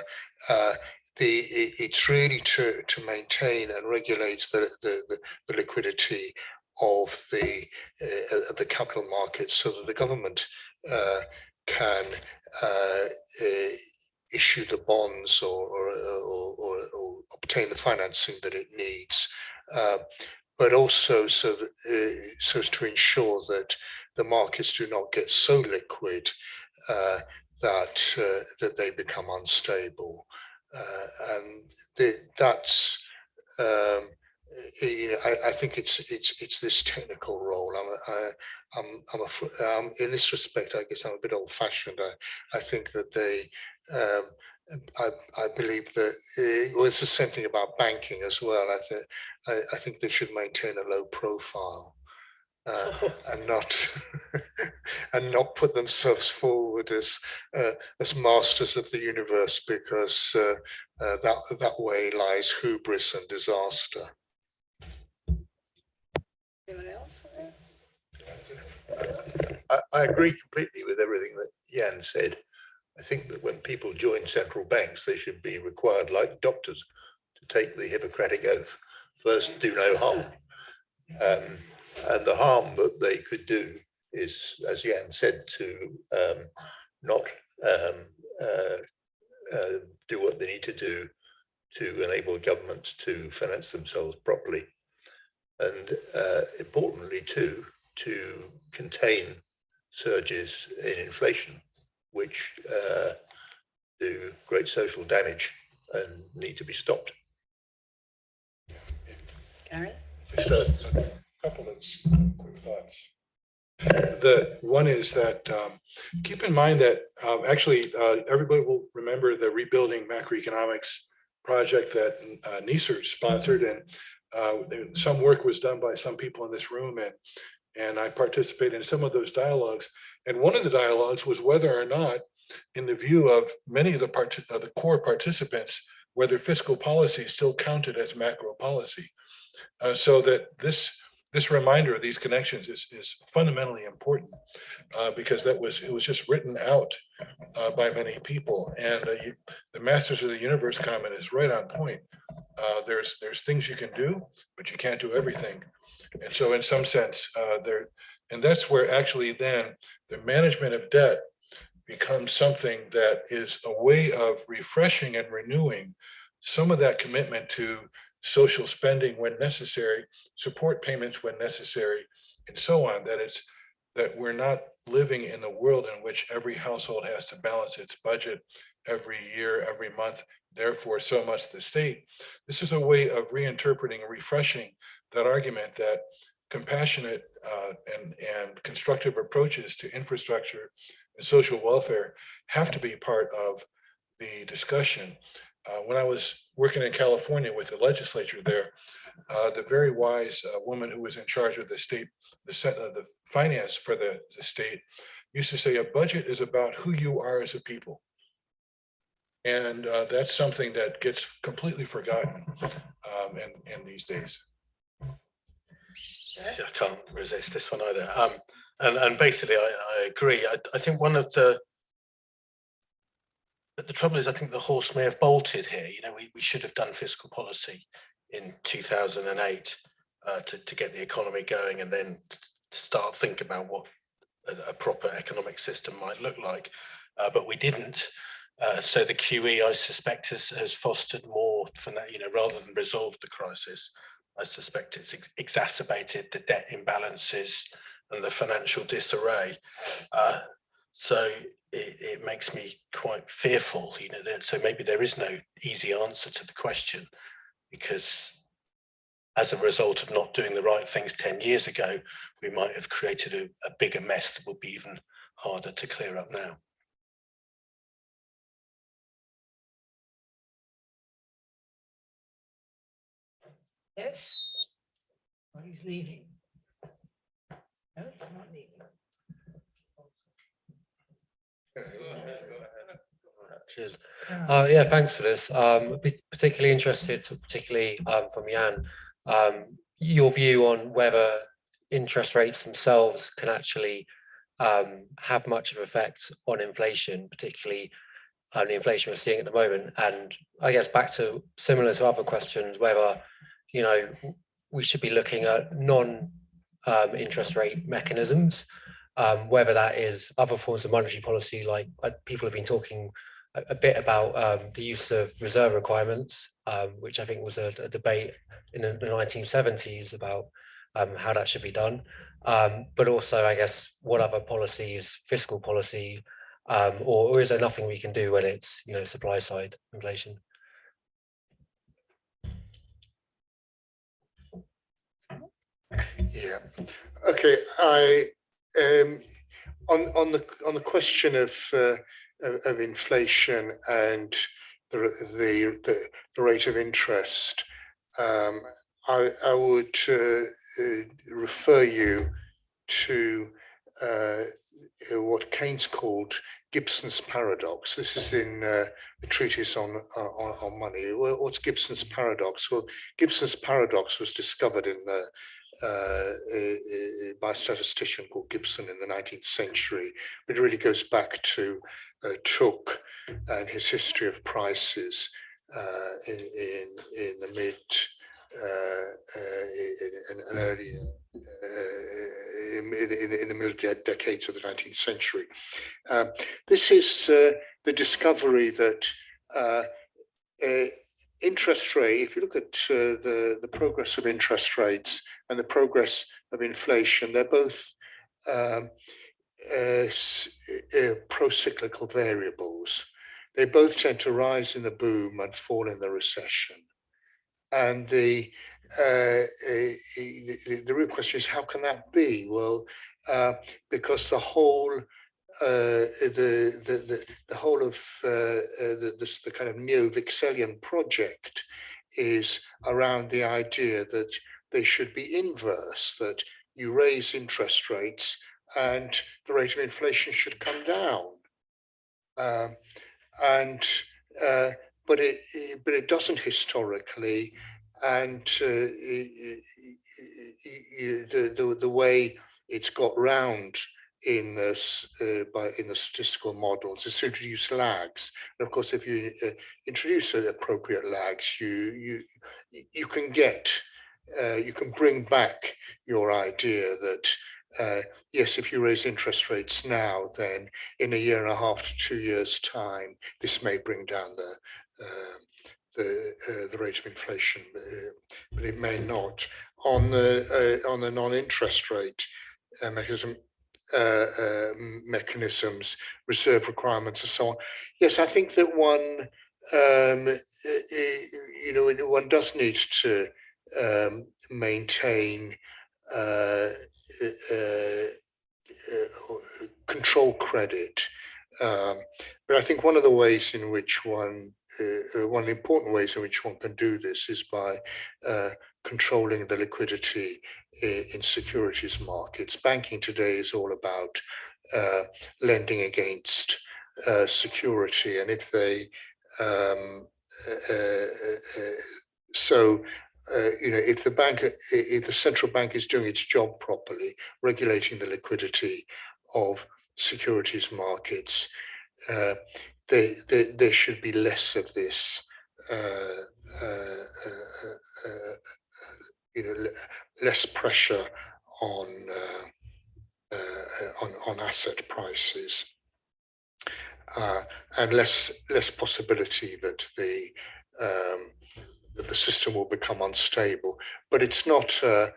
Uh, the it's really to to maintain and regulate the the, the, liquidity of the uh, of the capital markets so that the government uh, can uh, uh, issue the bonds or or, or, or, obtain the financing that it needs. But also so that, so as to ensure that the markets do not get so liquid uh, that uh, that they become unstable, uh, and that's um, you know I, I, think it's it's it's this technical role. I'm I, I'm I'm a, um, in this respect. I guess I'm a bit old-fashioned. I I think that they. Um, I, I believe that uh, well, it's the same thing about banking as well. I think I think they should maintain a low profile uh, and not and not put themselves forward as uh, as masters of the universe because uh, uh that that way lies hubris and disaster. Anyone else? I, I agree completely with everything that Jan said. I think that when people join central banks, they should be required, like doctors, to take the Hippocratic oath. First, do no harm. Um, and the harm that they could do is, as Jan said, to um, not um, uh, uh, do what they need to do to enable governments to finance themselves properly. And uh, importantly too, to contain surges in inflation, which uh, do great social damage and need to be stopped. Gary? Just a couple of quick thoughts. The one is that, um, keep in mind that, um, actually, uh, everybody will remember the rebuilding macroeconomics project that, uh, NIESR sponsored and, uh, some work was done by some people in this room and, and I participated in some of those dialogues. And one of the dialogues was whether or not, in the view of many of the part, of the core participants, whether fiscal policy still counted as macro policy. Uh, so that this, this reminder of these connections is, is fundamentally important. Uh, because that was, it was just written out, uh, by many people and, uh, you, the Masters of the Universe comment is right on point. Uh, there's, there's things you can do, but you can't do everything. And so in some sense, uh, there, and that's where actually then the management of debt becomes something that is a way of refreshing and renewing some of that commitment to social spending when necessary, support payments when necessary, and so on, that it's, that we're not living in a world in which every household has to balance its budget every year, every month, therefore so much the state. This is a way of reinterpreting and refreshing that argument that compassionate uh, and, and constructive approaches to infrastructure and social welfare have to be part of the discussion. Uh, when I was working in California with the legislature there, uh, the very wise uh, woman who was in charge of the state, the, set, uh, the finance for the, the state used to say a budget is about who you are as a people. And uh, that's something that gets completely forgotten um, in, in these days. I can't resist this one either. Um, and, and basically I, I agree. I, I think one of the, but the trouble is, I think the horse may have bolted here. You know, we, we should have done fiscal policy in two thousand and eight uh, to, to get the economy going and then start think about what a, a proper economic system might look like. Uh, but we didn't. Uh, so the QE, I suspect, has, has fostered more for you know, rather than resolved the crisis. I suspect it's ex- exacerbated the debt imbalances and the financial disarray. Uh, so it, it makes me quite fearful, you know, that, so maybe there is no easy answer to the question because as a result of not doing the right things 10 years ago, we might have created a, a bigger mess that will be even harder to clear up now. Yes? Oh, he's leaving. No, he's not leaving. Cheers. Uh, yeah, thanks for this. Um, particularly interested, particularly um, from Jan, um, your view on whether interest rates themselves can actually um, have much of effect on inflation, particularly on the inflation we're seeing at the moment. And I guess back to similar to other questions, whether you know we should be looking at non um, interest rate mechanisms, um, whether that is other forms of monetary policy, like uh, people have been talking a, a bit about um, the use of reserve requirements, um, which I think was a, a debate in the, the 1970s about um, how that should be done. Um, but also, I guess, what other policies, fiscal policy, or, or is there nothing we can do when it's you know supply side inflation? Yeah, okay, I, um, on, on the, on the question of, uh, of, inflation and the, the, the, the rate of interest, um, I, I would, uh, uh, refer you to, uh, what Keynes called Gibson's paradox. This is in uh, the treatise on, on on money. What's Gibson's paradox? Well, Gibson's paradox was discovered in the uh, uh, uh, by a statistician called Gibson in the 19th century. But it really goes back to uh, Tooke and his history of prices uh, in, in in the mid uh, uh, in, in, uh, in, in, in the middle de- decades of the 19th century. Um, this is uh, the discovery that uh, uh, interest rate, if you look at uh, the, the progress of interest rates and the progress of inflation, they're both um, uh, uh, pro-cyclical variables. They both tend to rise in the boom and fall in the recession. And the, uh, uh, the, the- real question is, how can that be? Well, uh, because the whole uh, the, the, the, the whole of uh, uh, the, this, the kind of neo-Wicksellian project is around the idea that they should be inverse, that you raise interest rates and the rate of inflation should come down. Um, and, uh, but it, it- but it doesn't historically. And uh, i- i- i- i- the, the, the way it's got round in this uh, by in the statistical models is to introduce lags. And of course, if you uh, introduce uh, appropriate lags, you you you can get uh, you can bring back your idea that uh, yes, if you raise interest rates now, then in a year and a half to two years' time, this may bring down the uh, the uh, the rate of inflation, uh, but it may not. On the on the non-interest rate mechanism, uh, uh, mechanisms, reserve requirements and so on. Yes, I think that one, um, you know, one does need to um, maintain uh, uh, uh, control credit. Um, but I think one of the ways in which one, one of the important ways in which one can do this is by controlling the liquidity in securities markets. Banking today is all about uh, lending against uh, security, and if they um, uh, uh, uh, so uh, you know if the bank if the central bank is doing its job properly, regulating the liquidity of securities markets, uh, they, they, there should be less of this. You know, le- less pressure on uh, uh, on on asset prices, uh, and less less possibility that the um, that the system will become unstable. But it's not. Uh,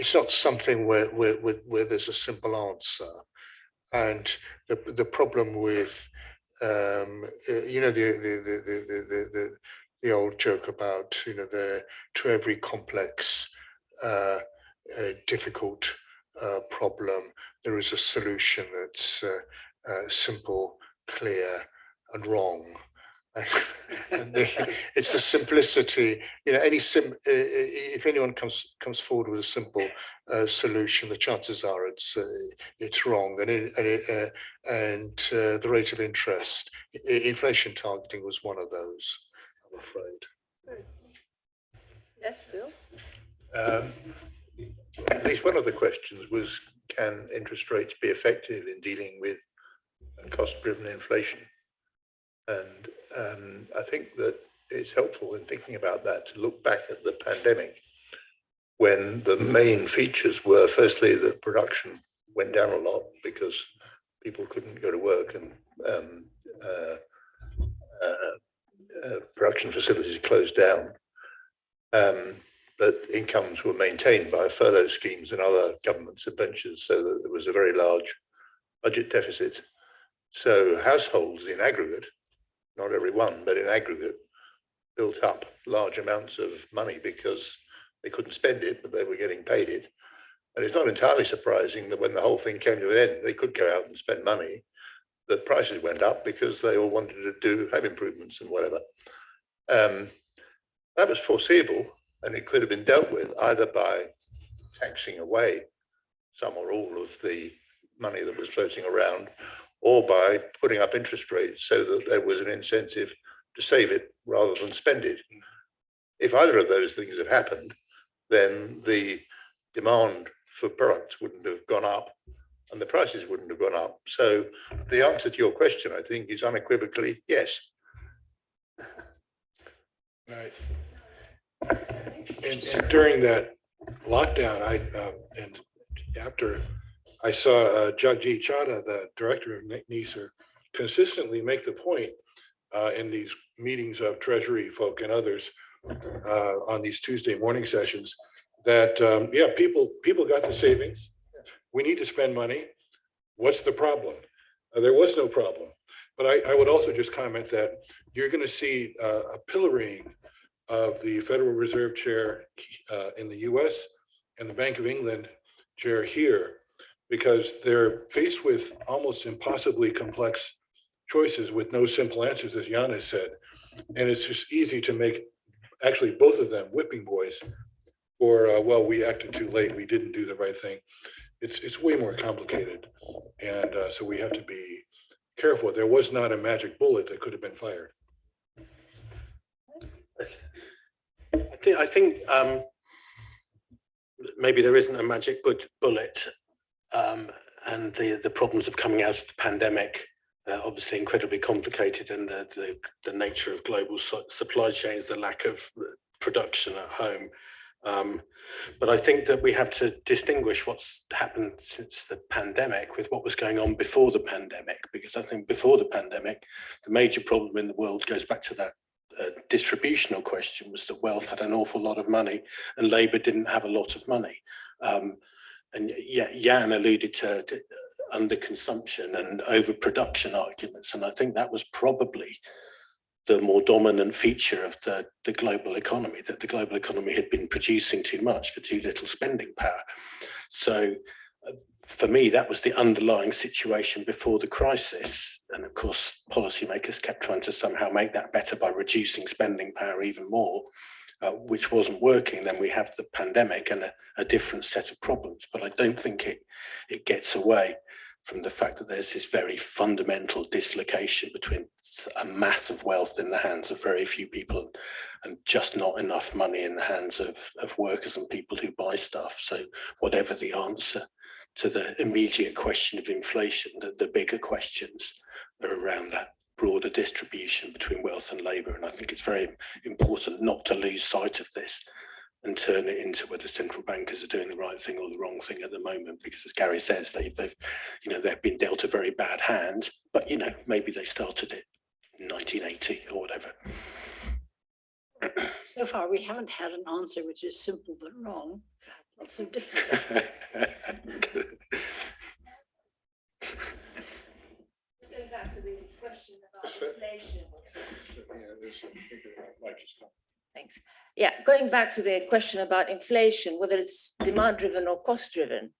it's not something where, where, where, where there's a simple answer. And the, the problem with, um, you know, the, the, the, the, the, the, old joke about, you know, the, to every complex, uh, uh, difficult uh, problem, there is a solution that's uh, uh, simple, clear, and wrong. and the, it's the simplicity, you know, any sim, if anyone comes comes forward with a simple uh, solution, the chances are it's it's wrong, and it, and, it, and the rate of interest, inflation targeting was one of those. I'm afraid. Yes, Bill? Um, At least one of the questions was, can interest rates be effective in dealing with cost-driven inflation? And um, I think that it's helpful in thinking about that to look back at the pandemic when the main features were firstly that production went down a lot because people couldn't go to work and um, uh, uh, uh, production facilities closed down. Um, but incomes were maintained by furlough schemes and other government subventions so that there was a very large budget deficit. So households in aggregate, not every one, but in aggregate, built up large amounts of money because they couldn't spend it, but they were getting paid it. And it's not entirely surprising that when the whole thing came to an end, they could go out and spend money. The prices went up because they all wanted to do home improvements and whatever. Um, that was foreseeable and it could have been dealt with either by taxing away some or all of the money that was floating around or by putting up interest rates so that there was an incentive to save it rather than spend it. If either of those things had happened, then the demand for products wouldn't have gone up and the prices wouldn't have gone up. So the answer to your question, I think, is unequivocally yes. Right. And, and during that lockdown, I, uh, and after, I saw uh, Jagjit Chadha, the director of NIESR, consistently make the point uh, in these meetings of treasury folk and others uh, on these Tuesday morning sessions, that, um, yeah, people, people got the savings. We need to spend money. What's the problem? Uh, There was no problem. But I, I would also just comment that you're going to see uh, a pillorying of the Federal Reserve Chair uh, in the US and the Bank of England Chair here, because they're faced with almost impossibly complex choices with no simple answers, as Jan has said. And it's just easy to make, actually, both of them whipping boys for, uh, well, we acted too late, we didn't do the right thing. It's, it's way more complicated. And uh, so we have to be careful. There was not a magic bullet that could have been fired. I think, I think um, maybe there isn't a magic bullet. Um, and the, the problems of coming out of the pandemic are obviously incredibly complicated and the, the, the nature of global su- supply chains, the lack of uh, production at home. Um, but I think that we have to distinguish what's happened since the pandemic with what was going on before the pandemic, because I think before the pandemic, the major problem in the world goes back to that uh, distributional question was that wealth had an awful lot of money and Labour didn't have a lot of money. Um, and Jan alluded to, to underconsumption and overproduction arguments, and I think that was probably the more dominant feature of the, the global economy, that the global economy had been producing too much for too little spending power. So uh, for me, that was the underlying situation before the crisis. And of course, policymakers kept trying to somehow make that better by reducing spending power even more, uh, which wasn't working. Then we have the pandemic and a, a different set of problems. But I don't think it, it gets away from the fact that there's this very fundamental dislocation between a mass of wealth in the hands of very few people and just not enough money in the hands of, of workers and people who buy stuff. So whatever the answer to the immediate question of inflation, the, the bigger questions are around that broader distribution between wealth and labor. And I think it's very important not to lose sight of this and turn it into whether central bankers are doing the right thing or the wrong thing at the moment. Because as Gary says, they, they've, you know, they've been dealt a very bad hand, but you know, maybe they started it in 1980 or whatever. So far, we haven't had an answer which is simple but wrong. Lots of different. Back to the question about inflation. Yeah, there's- I think it might just come. Thanks. Yeah, going back to the question about inflation, whether it's demand driven or cost driven.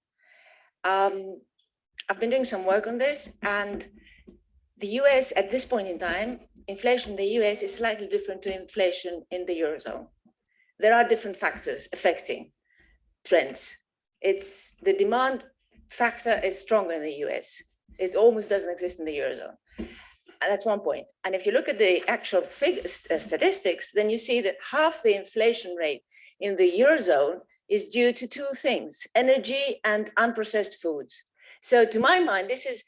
Um, I've been doing some work on this and the US at this point in time, inflation in the US is slightly different to inflation in the Eurozone. There are different factors affecting trends. It's the demand factor is stronger in the US. It almost doesn't exist in the Eurozone. And that's one point. And if you look at the actual uh, statistics, then you see that half the inflation rate in the Eurozone is due to two things, energy and unprocessed foods. So to my mind, this is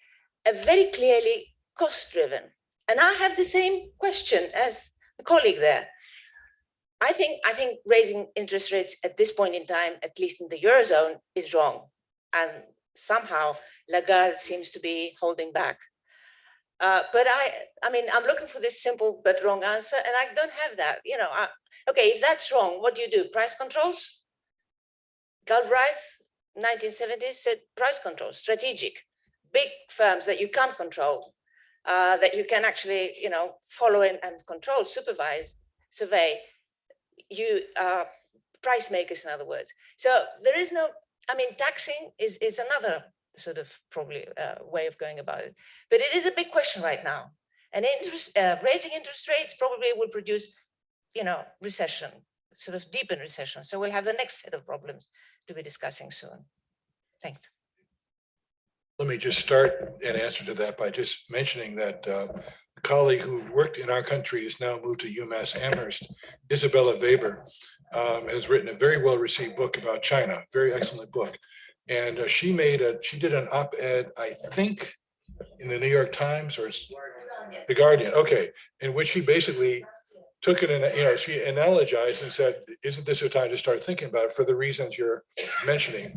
a very clearly cost driven. And I have the same question as a colleague there. I think, I think raising interest rates at this point in time, at least in the Eurozone, is wrong. And somehow Lagarde seems to be holding back. Uh, but I, I mean, I'm looking for this simple but wrong answer, and I don't have that. You know, I, okay, if that's wrong, what do you do? Price controls? Galbraith, 1970s, said price controls, strategic, big firms that you can't control, uh, that you can actually, you know, follow and, and control, supervise, survey. You uh, price makers, in other words. So there is no. I mean, taxing is is another sort of probably uh, way of going about it. But it is a big question right now. And interest, uh, raising interest rates probably will produce, you know, recession, sort of deepen recession. So we'll have the next set of problems to be discussing soon. Thanks. Let me just start an answer to that by just mentioning that uh, a colleague who worked in our country is now moved to UMass Amherst, Isabella Weber, um, has written a very well-received book about China, very excellent book. And uh, she made a, she did an op-ed, I think, in the New York Times or s- the Guardian, okay, in which she basically took it and, you know, she analogized and said, isn't this a time to start thinking about it for the reasons you're mentioning?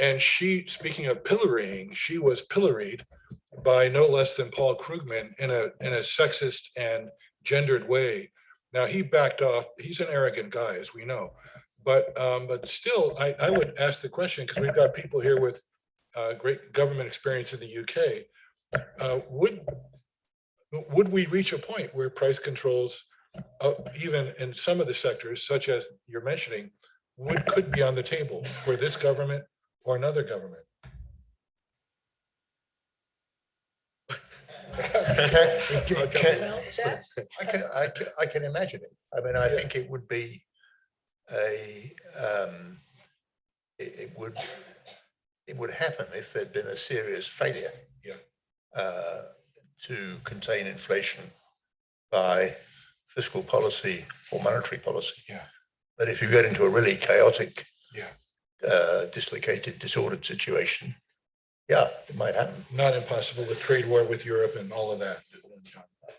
And she, speaking of pillorying, she was pilloried by no less than Paul Krugman in a, in a sexist and gendered way. Now, he backed off, he's an arrogant guy, as we know. But, um, but still, I, I would ask the question, because we've got people here with uh, great government experience in the UK. Uh, would, would we reach a point where price controls, uh, even in some of the sectors, such as you're mentioning, would, could be on the table for this government or another government? Can- can- can- I can, I can, I can imagine it. I mean, I Yeah. think it would be a, um, it, it would, it would happen if there'd been a serious failure. Yeah. Uh, to contain inflation by fiscal policy or monetary policy. Yeah. But if you get into a really chaotic, Yeah. uh, dislocated, disordered situation, yeah, it might happen. Not impossible, the trade war with Europe and all of that,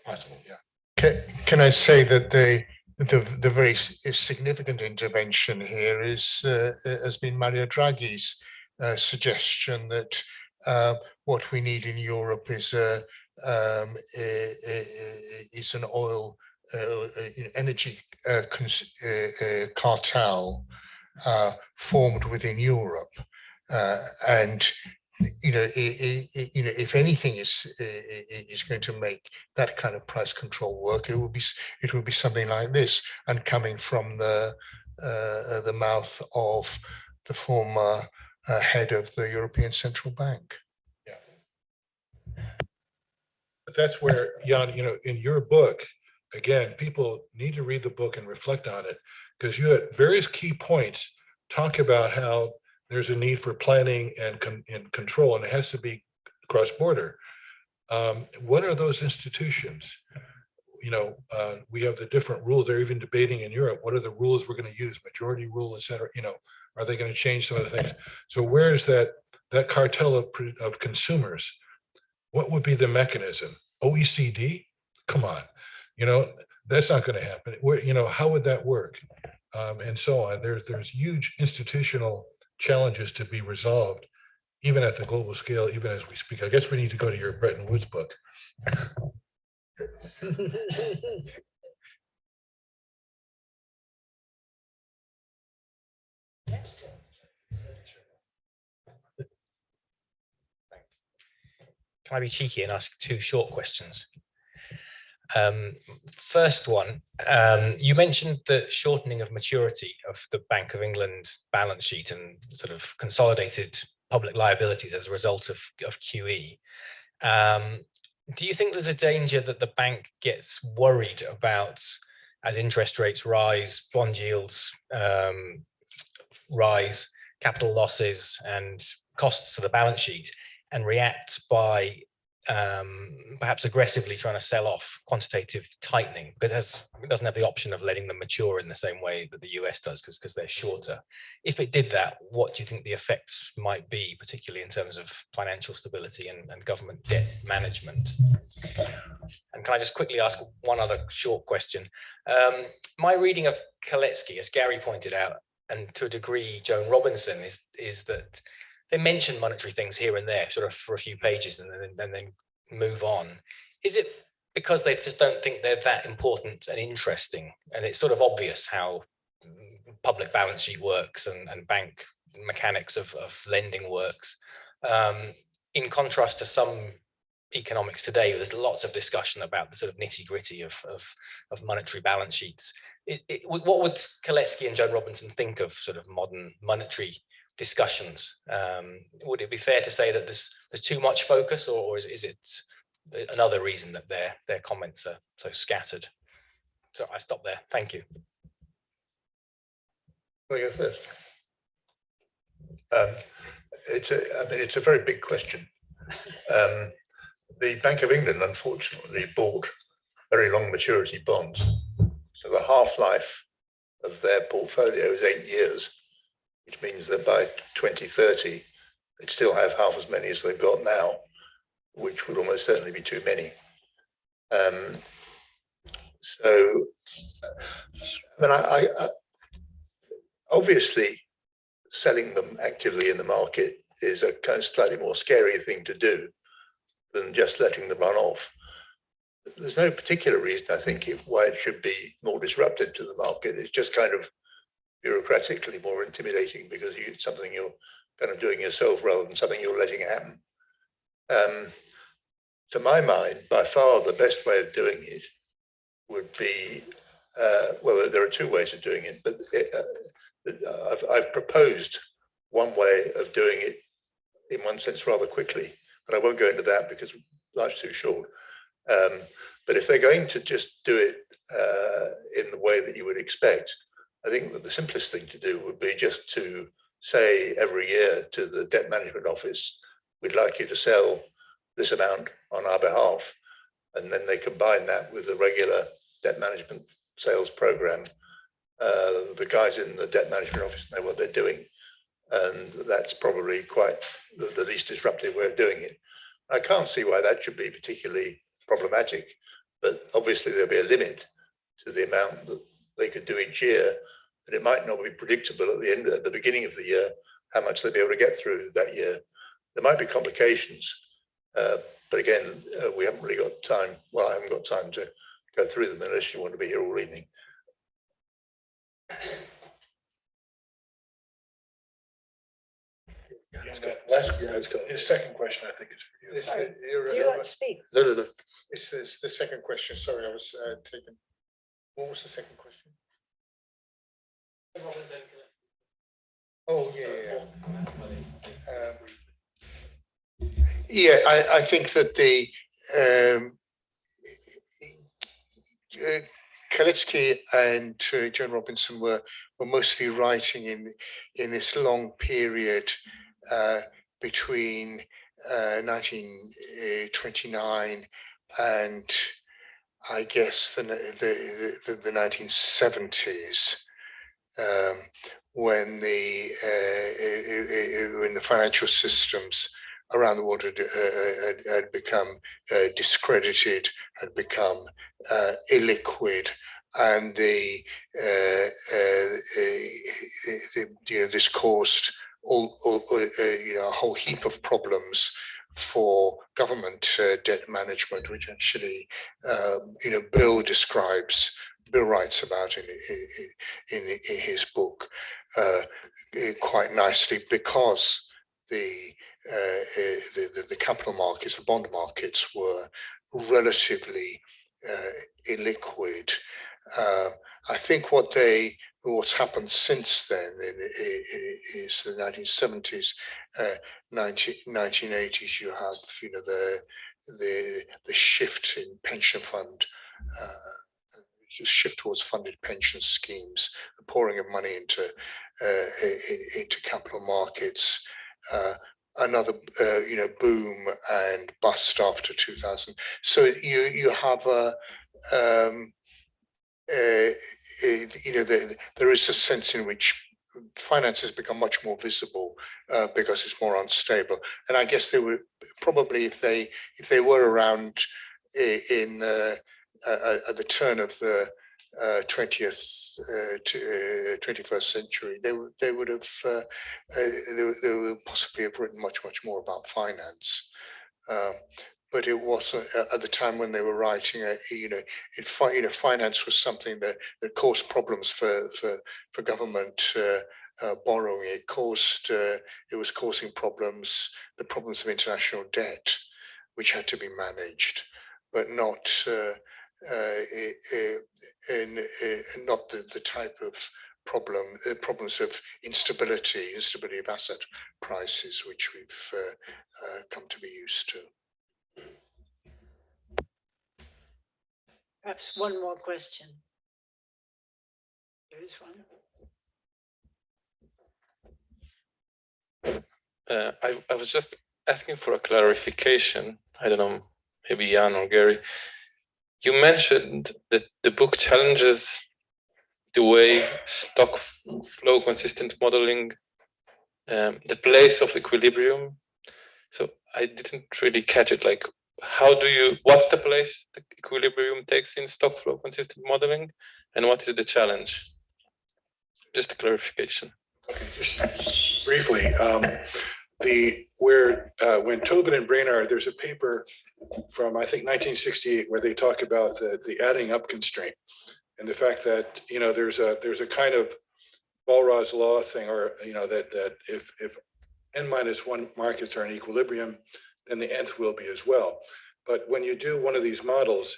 possible, yeah. Can, can I say that the, the, the very significant intervention here is, uh, uh, has been Mario Draghi's uh, suggestion that uh, what we need in Europe is a, um, a- is an oil, energy uh, cartel uh, formed within Europe. Uh, and you know, i- i- i- you know, if anything is is going to make that kind of price control work, it will be it will be something like this, and coming from the uh, the mouth of the former uh, head of the European Central Bank. Yeah, but that's where, Jan, you know, in your book, again, people need to read the book and reflect on it. Because you at various key points, talk about how there's a need for planning and con- and control, and it has to be cross-border. Um, what are those institutions? You know, uh, we have the different rules. They're even debating in Europe. What are the rules we're going to use? Majority rule, et cetera, you know, are they going to change some of the things? So where is that, that cartel of, of consumers? What would be the mechanism? OECD? Come on, you know, that's not going to happen. Where, you know, how would that work? Um, and so on. There's, there's huge institutional challenges to be resolved, even at the global scale, even as we speak. I guess we need to go to your Bretton Woods book. Can I be cheeky and ask two short questions? Um, first one, um, you mentioned the shortening of maturity of the Bank of England balance sheet and sort of consolidated public liabilities as a result of, of QE. Um, do you think there's a danger that the bank gets worried about as interest rates rise, bond yields um, rise, capital losses and costs to the balance sheet and react by um, perhaps aggressively trying to sell off quantitative tightening because it, has, it doesn't have the option of letting them mature in the same way that the US does because because they're shorter. If it did that, what do you think the effects might be, particularly in terms of financial stability and, and government debt management? And can I just quickly ask one other short question? Um, my reading of Kalecki, as Gary pointed out, and to a degree Joan Robinson, is, is that they mention monetary things here and there, sort of for a few pages and then, then move on. Is it because they just don't think they're that important and interesting? And it's sort of obvious how public balance sheet works and, and bank mechanics of, of lending works. Um, in contrast to some economics today, there's lots of discussion about the sort of nitty gritty of, of, of monetary balance sheets. It, it, what would Kalecki and Joan Robinson think of sort of modern monetary discussions. Um, would it be fair to say that there's there's too much focus, or, or is, is it another reason that their their comments are so scattered? So I stop there. Thank you. Well, you first. Um, it's a, I mean, it's a very big question. Um, the Bank of England, unfortunately, bought very long maturity bonds. So the half-life of their portfolio is eight years, which means that by 2030, they'd still have half as many as they've got now, which would almost certainly be too many. Um, so, I mean, I, I, obviously selling them actively in the market is a kind of slightly more scary thing to do than just letting them run off. There's no particular reason, I think, why it should be more disruptive to the market. It's just kind of bureaucratically more intimidating because it's something you're kind of doing yourself rather than something you're letting happen. Um, to my mind, by far the best way of doing it would be, uh, well, there are two ways of doing it, but uh, I've, I've proposed one way of doing it in one sense rather quickly, but I won't go into that because life's too short. Um, but if they're going to just do it uh, in the way that you would expect, I think that the simplest thing to do would be just to say every year to the debt management office, we'd like you to sell this amount on our behalf. And then they combine that with the regular debt management sales program. Uh, the guys in the debt management office know what they're doing. And that's probably quite the, the least disruptive way of doing it. I can't see why that should be particularly problematic, but obviously there'll be a limit to the amount that they could do each year. but it might not be predictable at the end, at the beginning of the year, how much they'll be able to get through that year. There might be complications, uh, but again, uh, we haven't really got time. Well, I haven't got time to go through them unless you want to be here all evening. Last, his second question, I think is for you. This- uh, you're- Do you want to speak? No, no, no. This is the second question. Sorry, I was uh, taken. What was the second question? Oh, yeah, yeah, yeah. Um, Yeah, I, I think that the um, uh, Kalecki and uh, Joan Robinson were were mostly writing in in this long period uh, between uh, 1929 and I guess the the the, the 1970s um, when the uh, when the financial systems around the world had, uh, had, had become uh, discredited, had become uh, illiquid, and the, uh, the you know this caused all, all you know a whole heap of problems for government uh, debt management, which actually, um, you know, Bill describes, Bill writes about in, in, in, in his book uh, quite nicely because the, uh, the, the, the, capital markets, the bond markets were relatively illiquid. I think what they what's happened since then is the 1970s, uh, 19, 1980s. You have you know the the the shift in pension fund. Uh, shift towards funded pension schemes, the pouring of money into uh, into capital markets, uh, another uh, you know boom and bust after 2000. So you you have a um, you know, the, there is a sense in which finance has become much more visible uh, because it's more unstable. And I guess they were probably if they if they were around in uh, uh, at the turn of the uh, twentieth uh, to twenty-first century, they would they would have they, they would possibly have written much much more about finance. Um, but it was uh, at the time when they were writing it, you know, it, you know, finance was something that, that caused problems for, for, for government uh, uh, borrowing. It caused, uh, it was causing problems, the problems of international debt, which had to be managed, but not, uh, uh, in, in, not the, the type of problem, uh, problems of instability, instability of asset prices, which we've uh, uh, come to be used to. Perhaps one more question. There is one. Uh, I, I was just asking for a clarification. I don't know, maybe Jan or Gary. You mentioned that the book challenges the way stock flow consistent modeling, um, the place of equilibrium. So I didn't really catch it. Like, how do you, what's the place the equilibrium takes in stock flow consistent modeling and what is the challenge? Just a clarification. Okay, just briefly, um, the, where, uh, when Tobin and Brainard, there's a paper from, I think, nineteen sixty-eight, where they talk about the, the adding up constraint. And the fact that, you know, there's a, there's a kind of Walras's law thing, or, you know, that, that if, if n minus one markets are in equilibrium, then the nth will be as well. But when you do one of these models,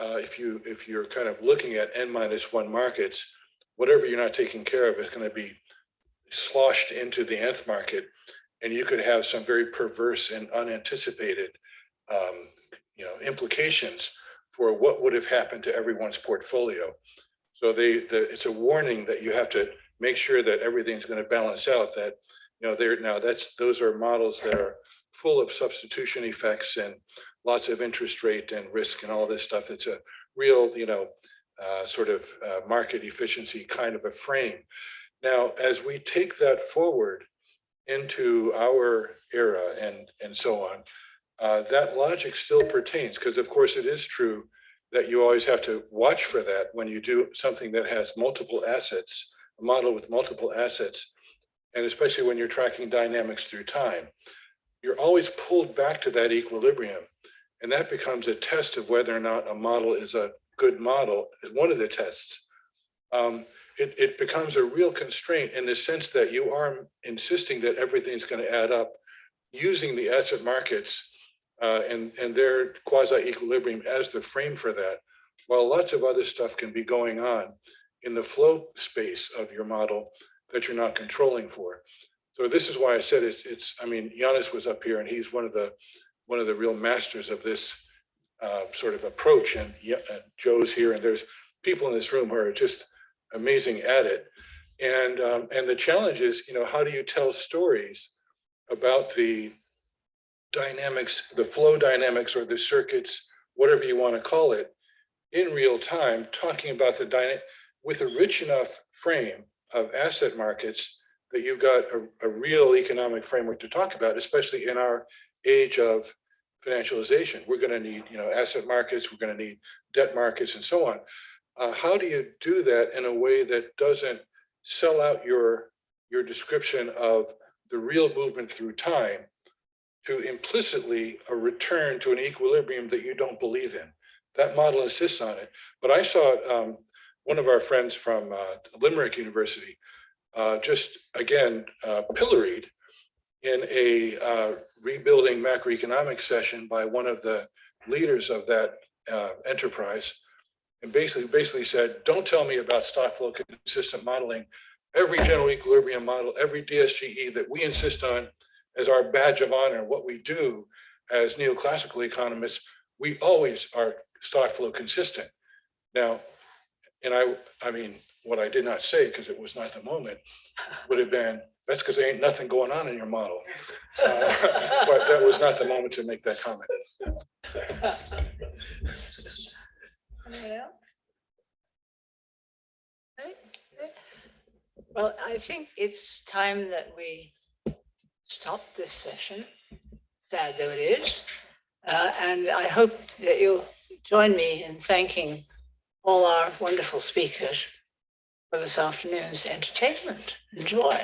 uh, if you, if you're kind of looking at n minus one markets, whatever you're not taking care of is going to be sloshed into the nth market. And you could have some very perverse and unanticipated, um, you know, implications for what would have happened to everyone's portfolio. So they, the, it's a warning that you have to make sure that everything's going to balance out that, you know, there, now that's, those are models that are full of substitution effects and lots of interest rate and risk and all this stuff. It's a real, you know, uh, sort of uh, market efficiency kind of a frame. Now, as we take that forward into our era and, and so on, uh, that logic still pertains because of course it is true that you always have to watch for that when you do something that has multiple assets, a model with multiple assets, and especially when you're tracking dynamics through time, you're always pulled back to that equilibrium. And that becomes a test of whether or not a model is a good model, is one of the tests. Um, it, it becomes a real constraint in the sense that you are insisting that everything's going to add up using the asset markets uh, and, and their quasi-equilibrium as the frame for that, while lots of other stuff can be going on in the flow space of your model that you're not controlling for. So this is why I said it's, it's, I mean, Giannis was up here and he's one of the, one of the real masters of this uh, sort of approach and Joe's here and there's people in this room who are just amazing at it. And, um, and the challenge is, you know, how do you tell stories about the dynamics, the flow dynamics or the circuits, whatever you want to call it, in real time, talking about the dynamic with a rich enough frame of asset markets that you've got a, a real economic framework to talk about, especially in our age of financialization. We're going to need, you know, asset markets, we're going to need debt markets and so on. Uh, how do you do that in a way that doesn't sell out your, your description of the real movement through time to implicitly a return to an equilibrium that you don't believe in? That model insists on it. But I saw um, one of our friends from uh, Limerick University uh, just again uh, pilloried in a uh, rebuilding macroeconomic session by one of the leaders of that uh, enterprise and basically basically said, don't tell me about stock flow consistent modeling. Every general equilibrium model, every DSGE that we insist on as our badge of honor, what we do as neoclassical economists, we always are stock flow consistent. Now, and I, I mean, what I did not say, because it was not the moment, would have been, that's because there ain't nothing going on in your model. Uh, But that was not the moment to make that comment. Well, I think it's time that we stop this session, sad though it is. Uh, And I hope that you'll join me in thanking all our wonderful speakers for this afternoon's entertainment. Enjoy.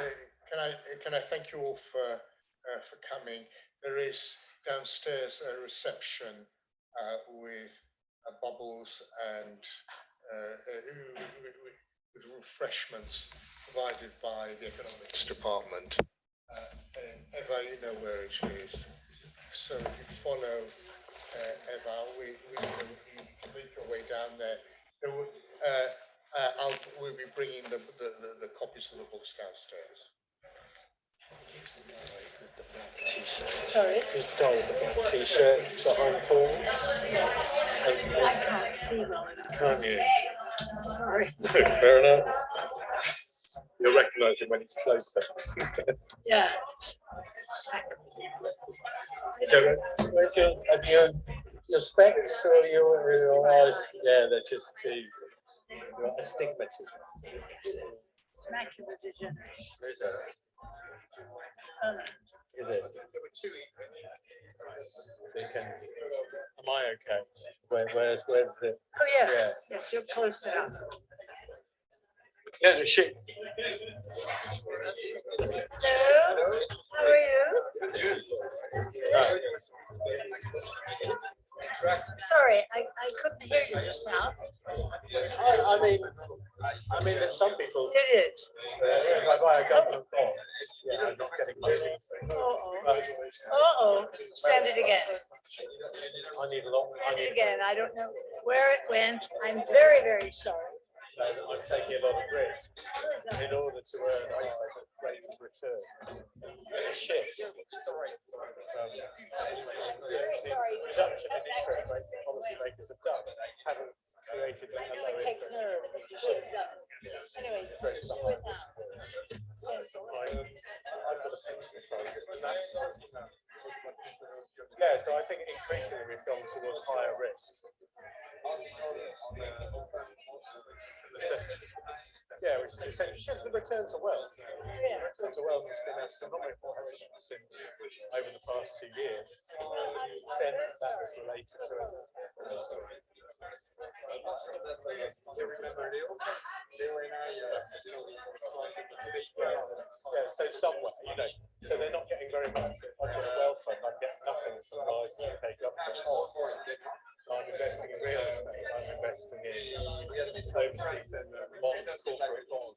Uh, Can I, can I thank you all for, uh, for coming? There is downstairs a reception uh, with uh, bubbles and uh, uh, with refreshments provided by the economics department. Uh, Eva, you know where it is. So if you follow uh, Eva, we, we can, make your way down there. There will, uh, uh, I'll, we'll be bringing the, the, the, the copies of the books downstairs. Sorry? This guy with the black t-shirt behind Paul. I can't see well. Can't you? Sorry. Fair enough. You'll recognise him when he's closer. Yeah. So, where's your, have you, your specs or your, your eyes? Yeah, they're just too, you've got astigmatism. Macular degeneration. There's a- Oh, no. Is it? So you can, am I okay? Where, where's, where's the? Oh, yes, Yeah. yes, you're close enough. Yeah, the shit. Hello, how are you? Sorry, I, I couldn't hear you just now. I, I mean, I mean, that some people, It is. uh, if I buy a government bond, yeah, I'm not getting really. Uh-oh. Uh-oh, send it again. I need a lot, I Send it again. I don't know where it went. I'm very, very sorry. I'm taking a lot of risk in order to earn a rate of return. Shit. Um, Very sorry. Reduction in interest rates that policymakers have done haven't created a I know low it takes interest nerve, you should have done. Anyway, rates do for it high now. risk. Send for it. I- I've got a side. and that's- Yeah, so I think increasingly we've gone towards higher risk. Yeah, which is just the return to wealth. Yeah. Return to wealth has been astronomical, hasn't it, since over the past two years. Then that was related to. So somewhere, you know, so they're not getting very much. I've fund, I'm getting nothing from my UK I'm investing in real estate, I'm investing in overseas bonds, corporate bonds.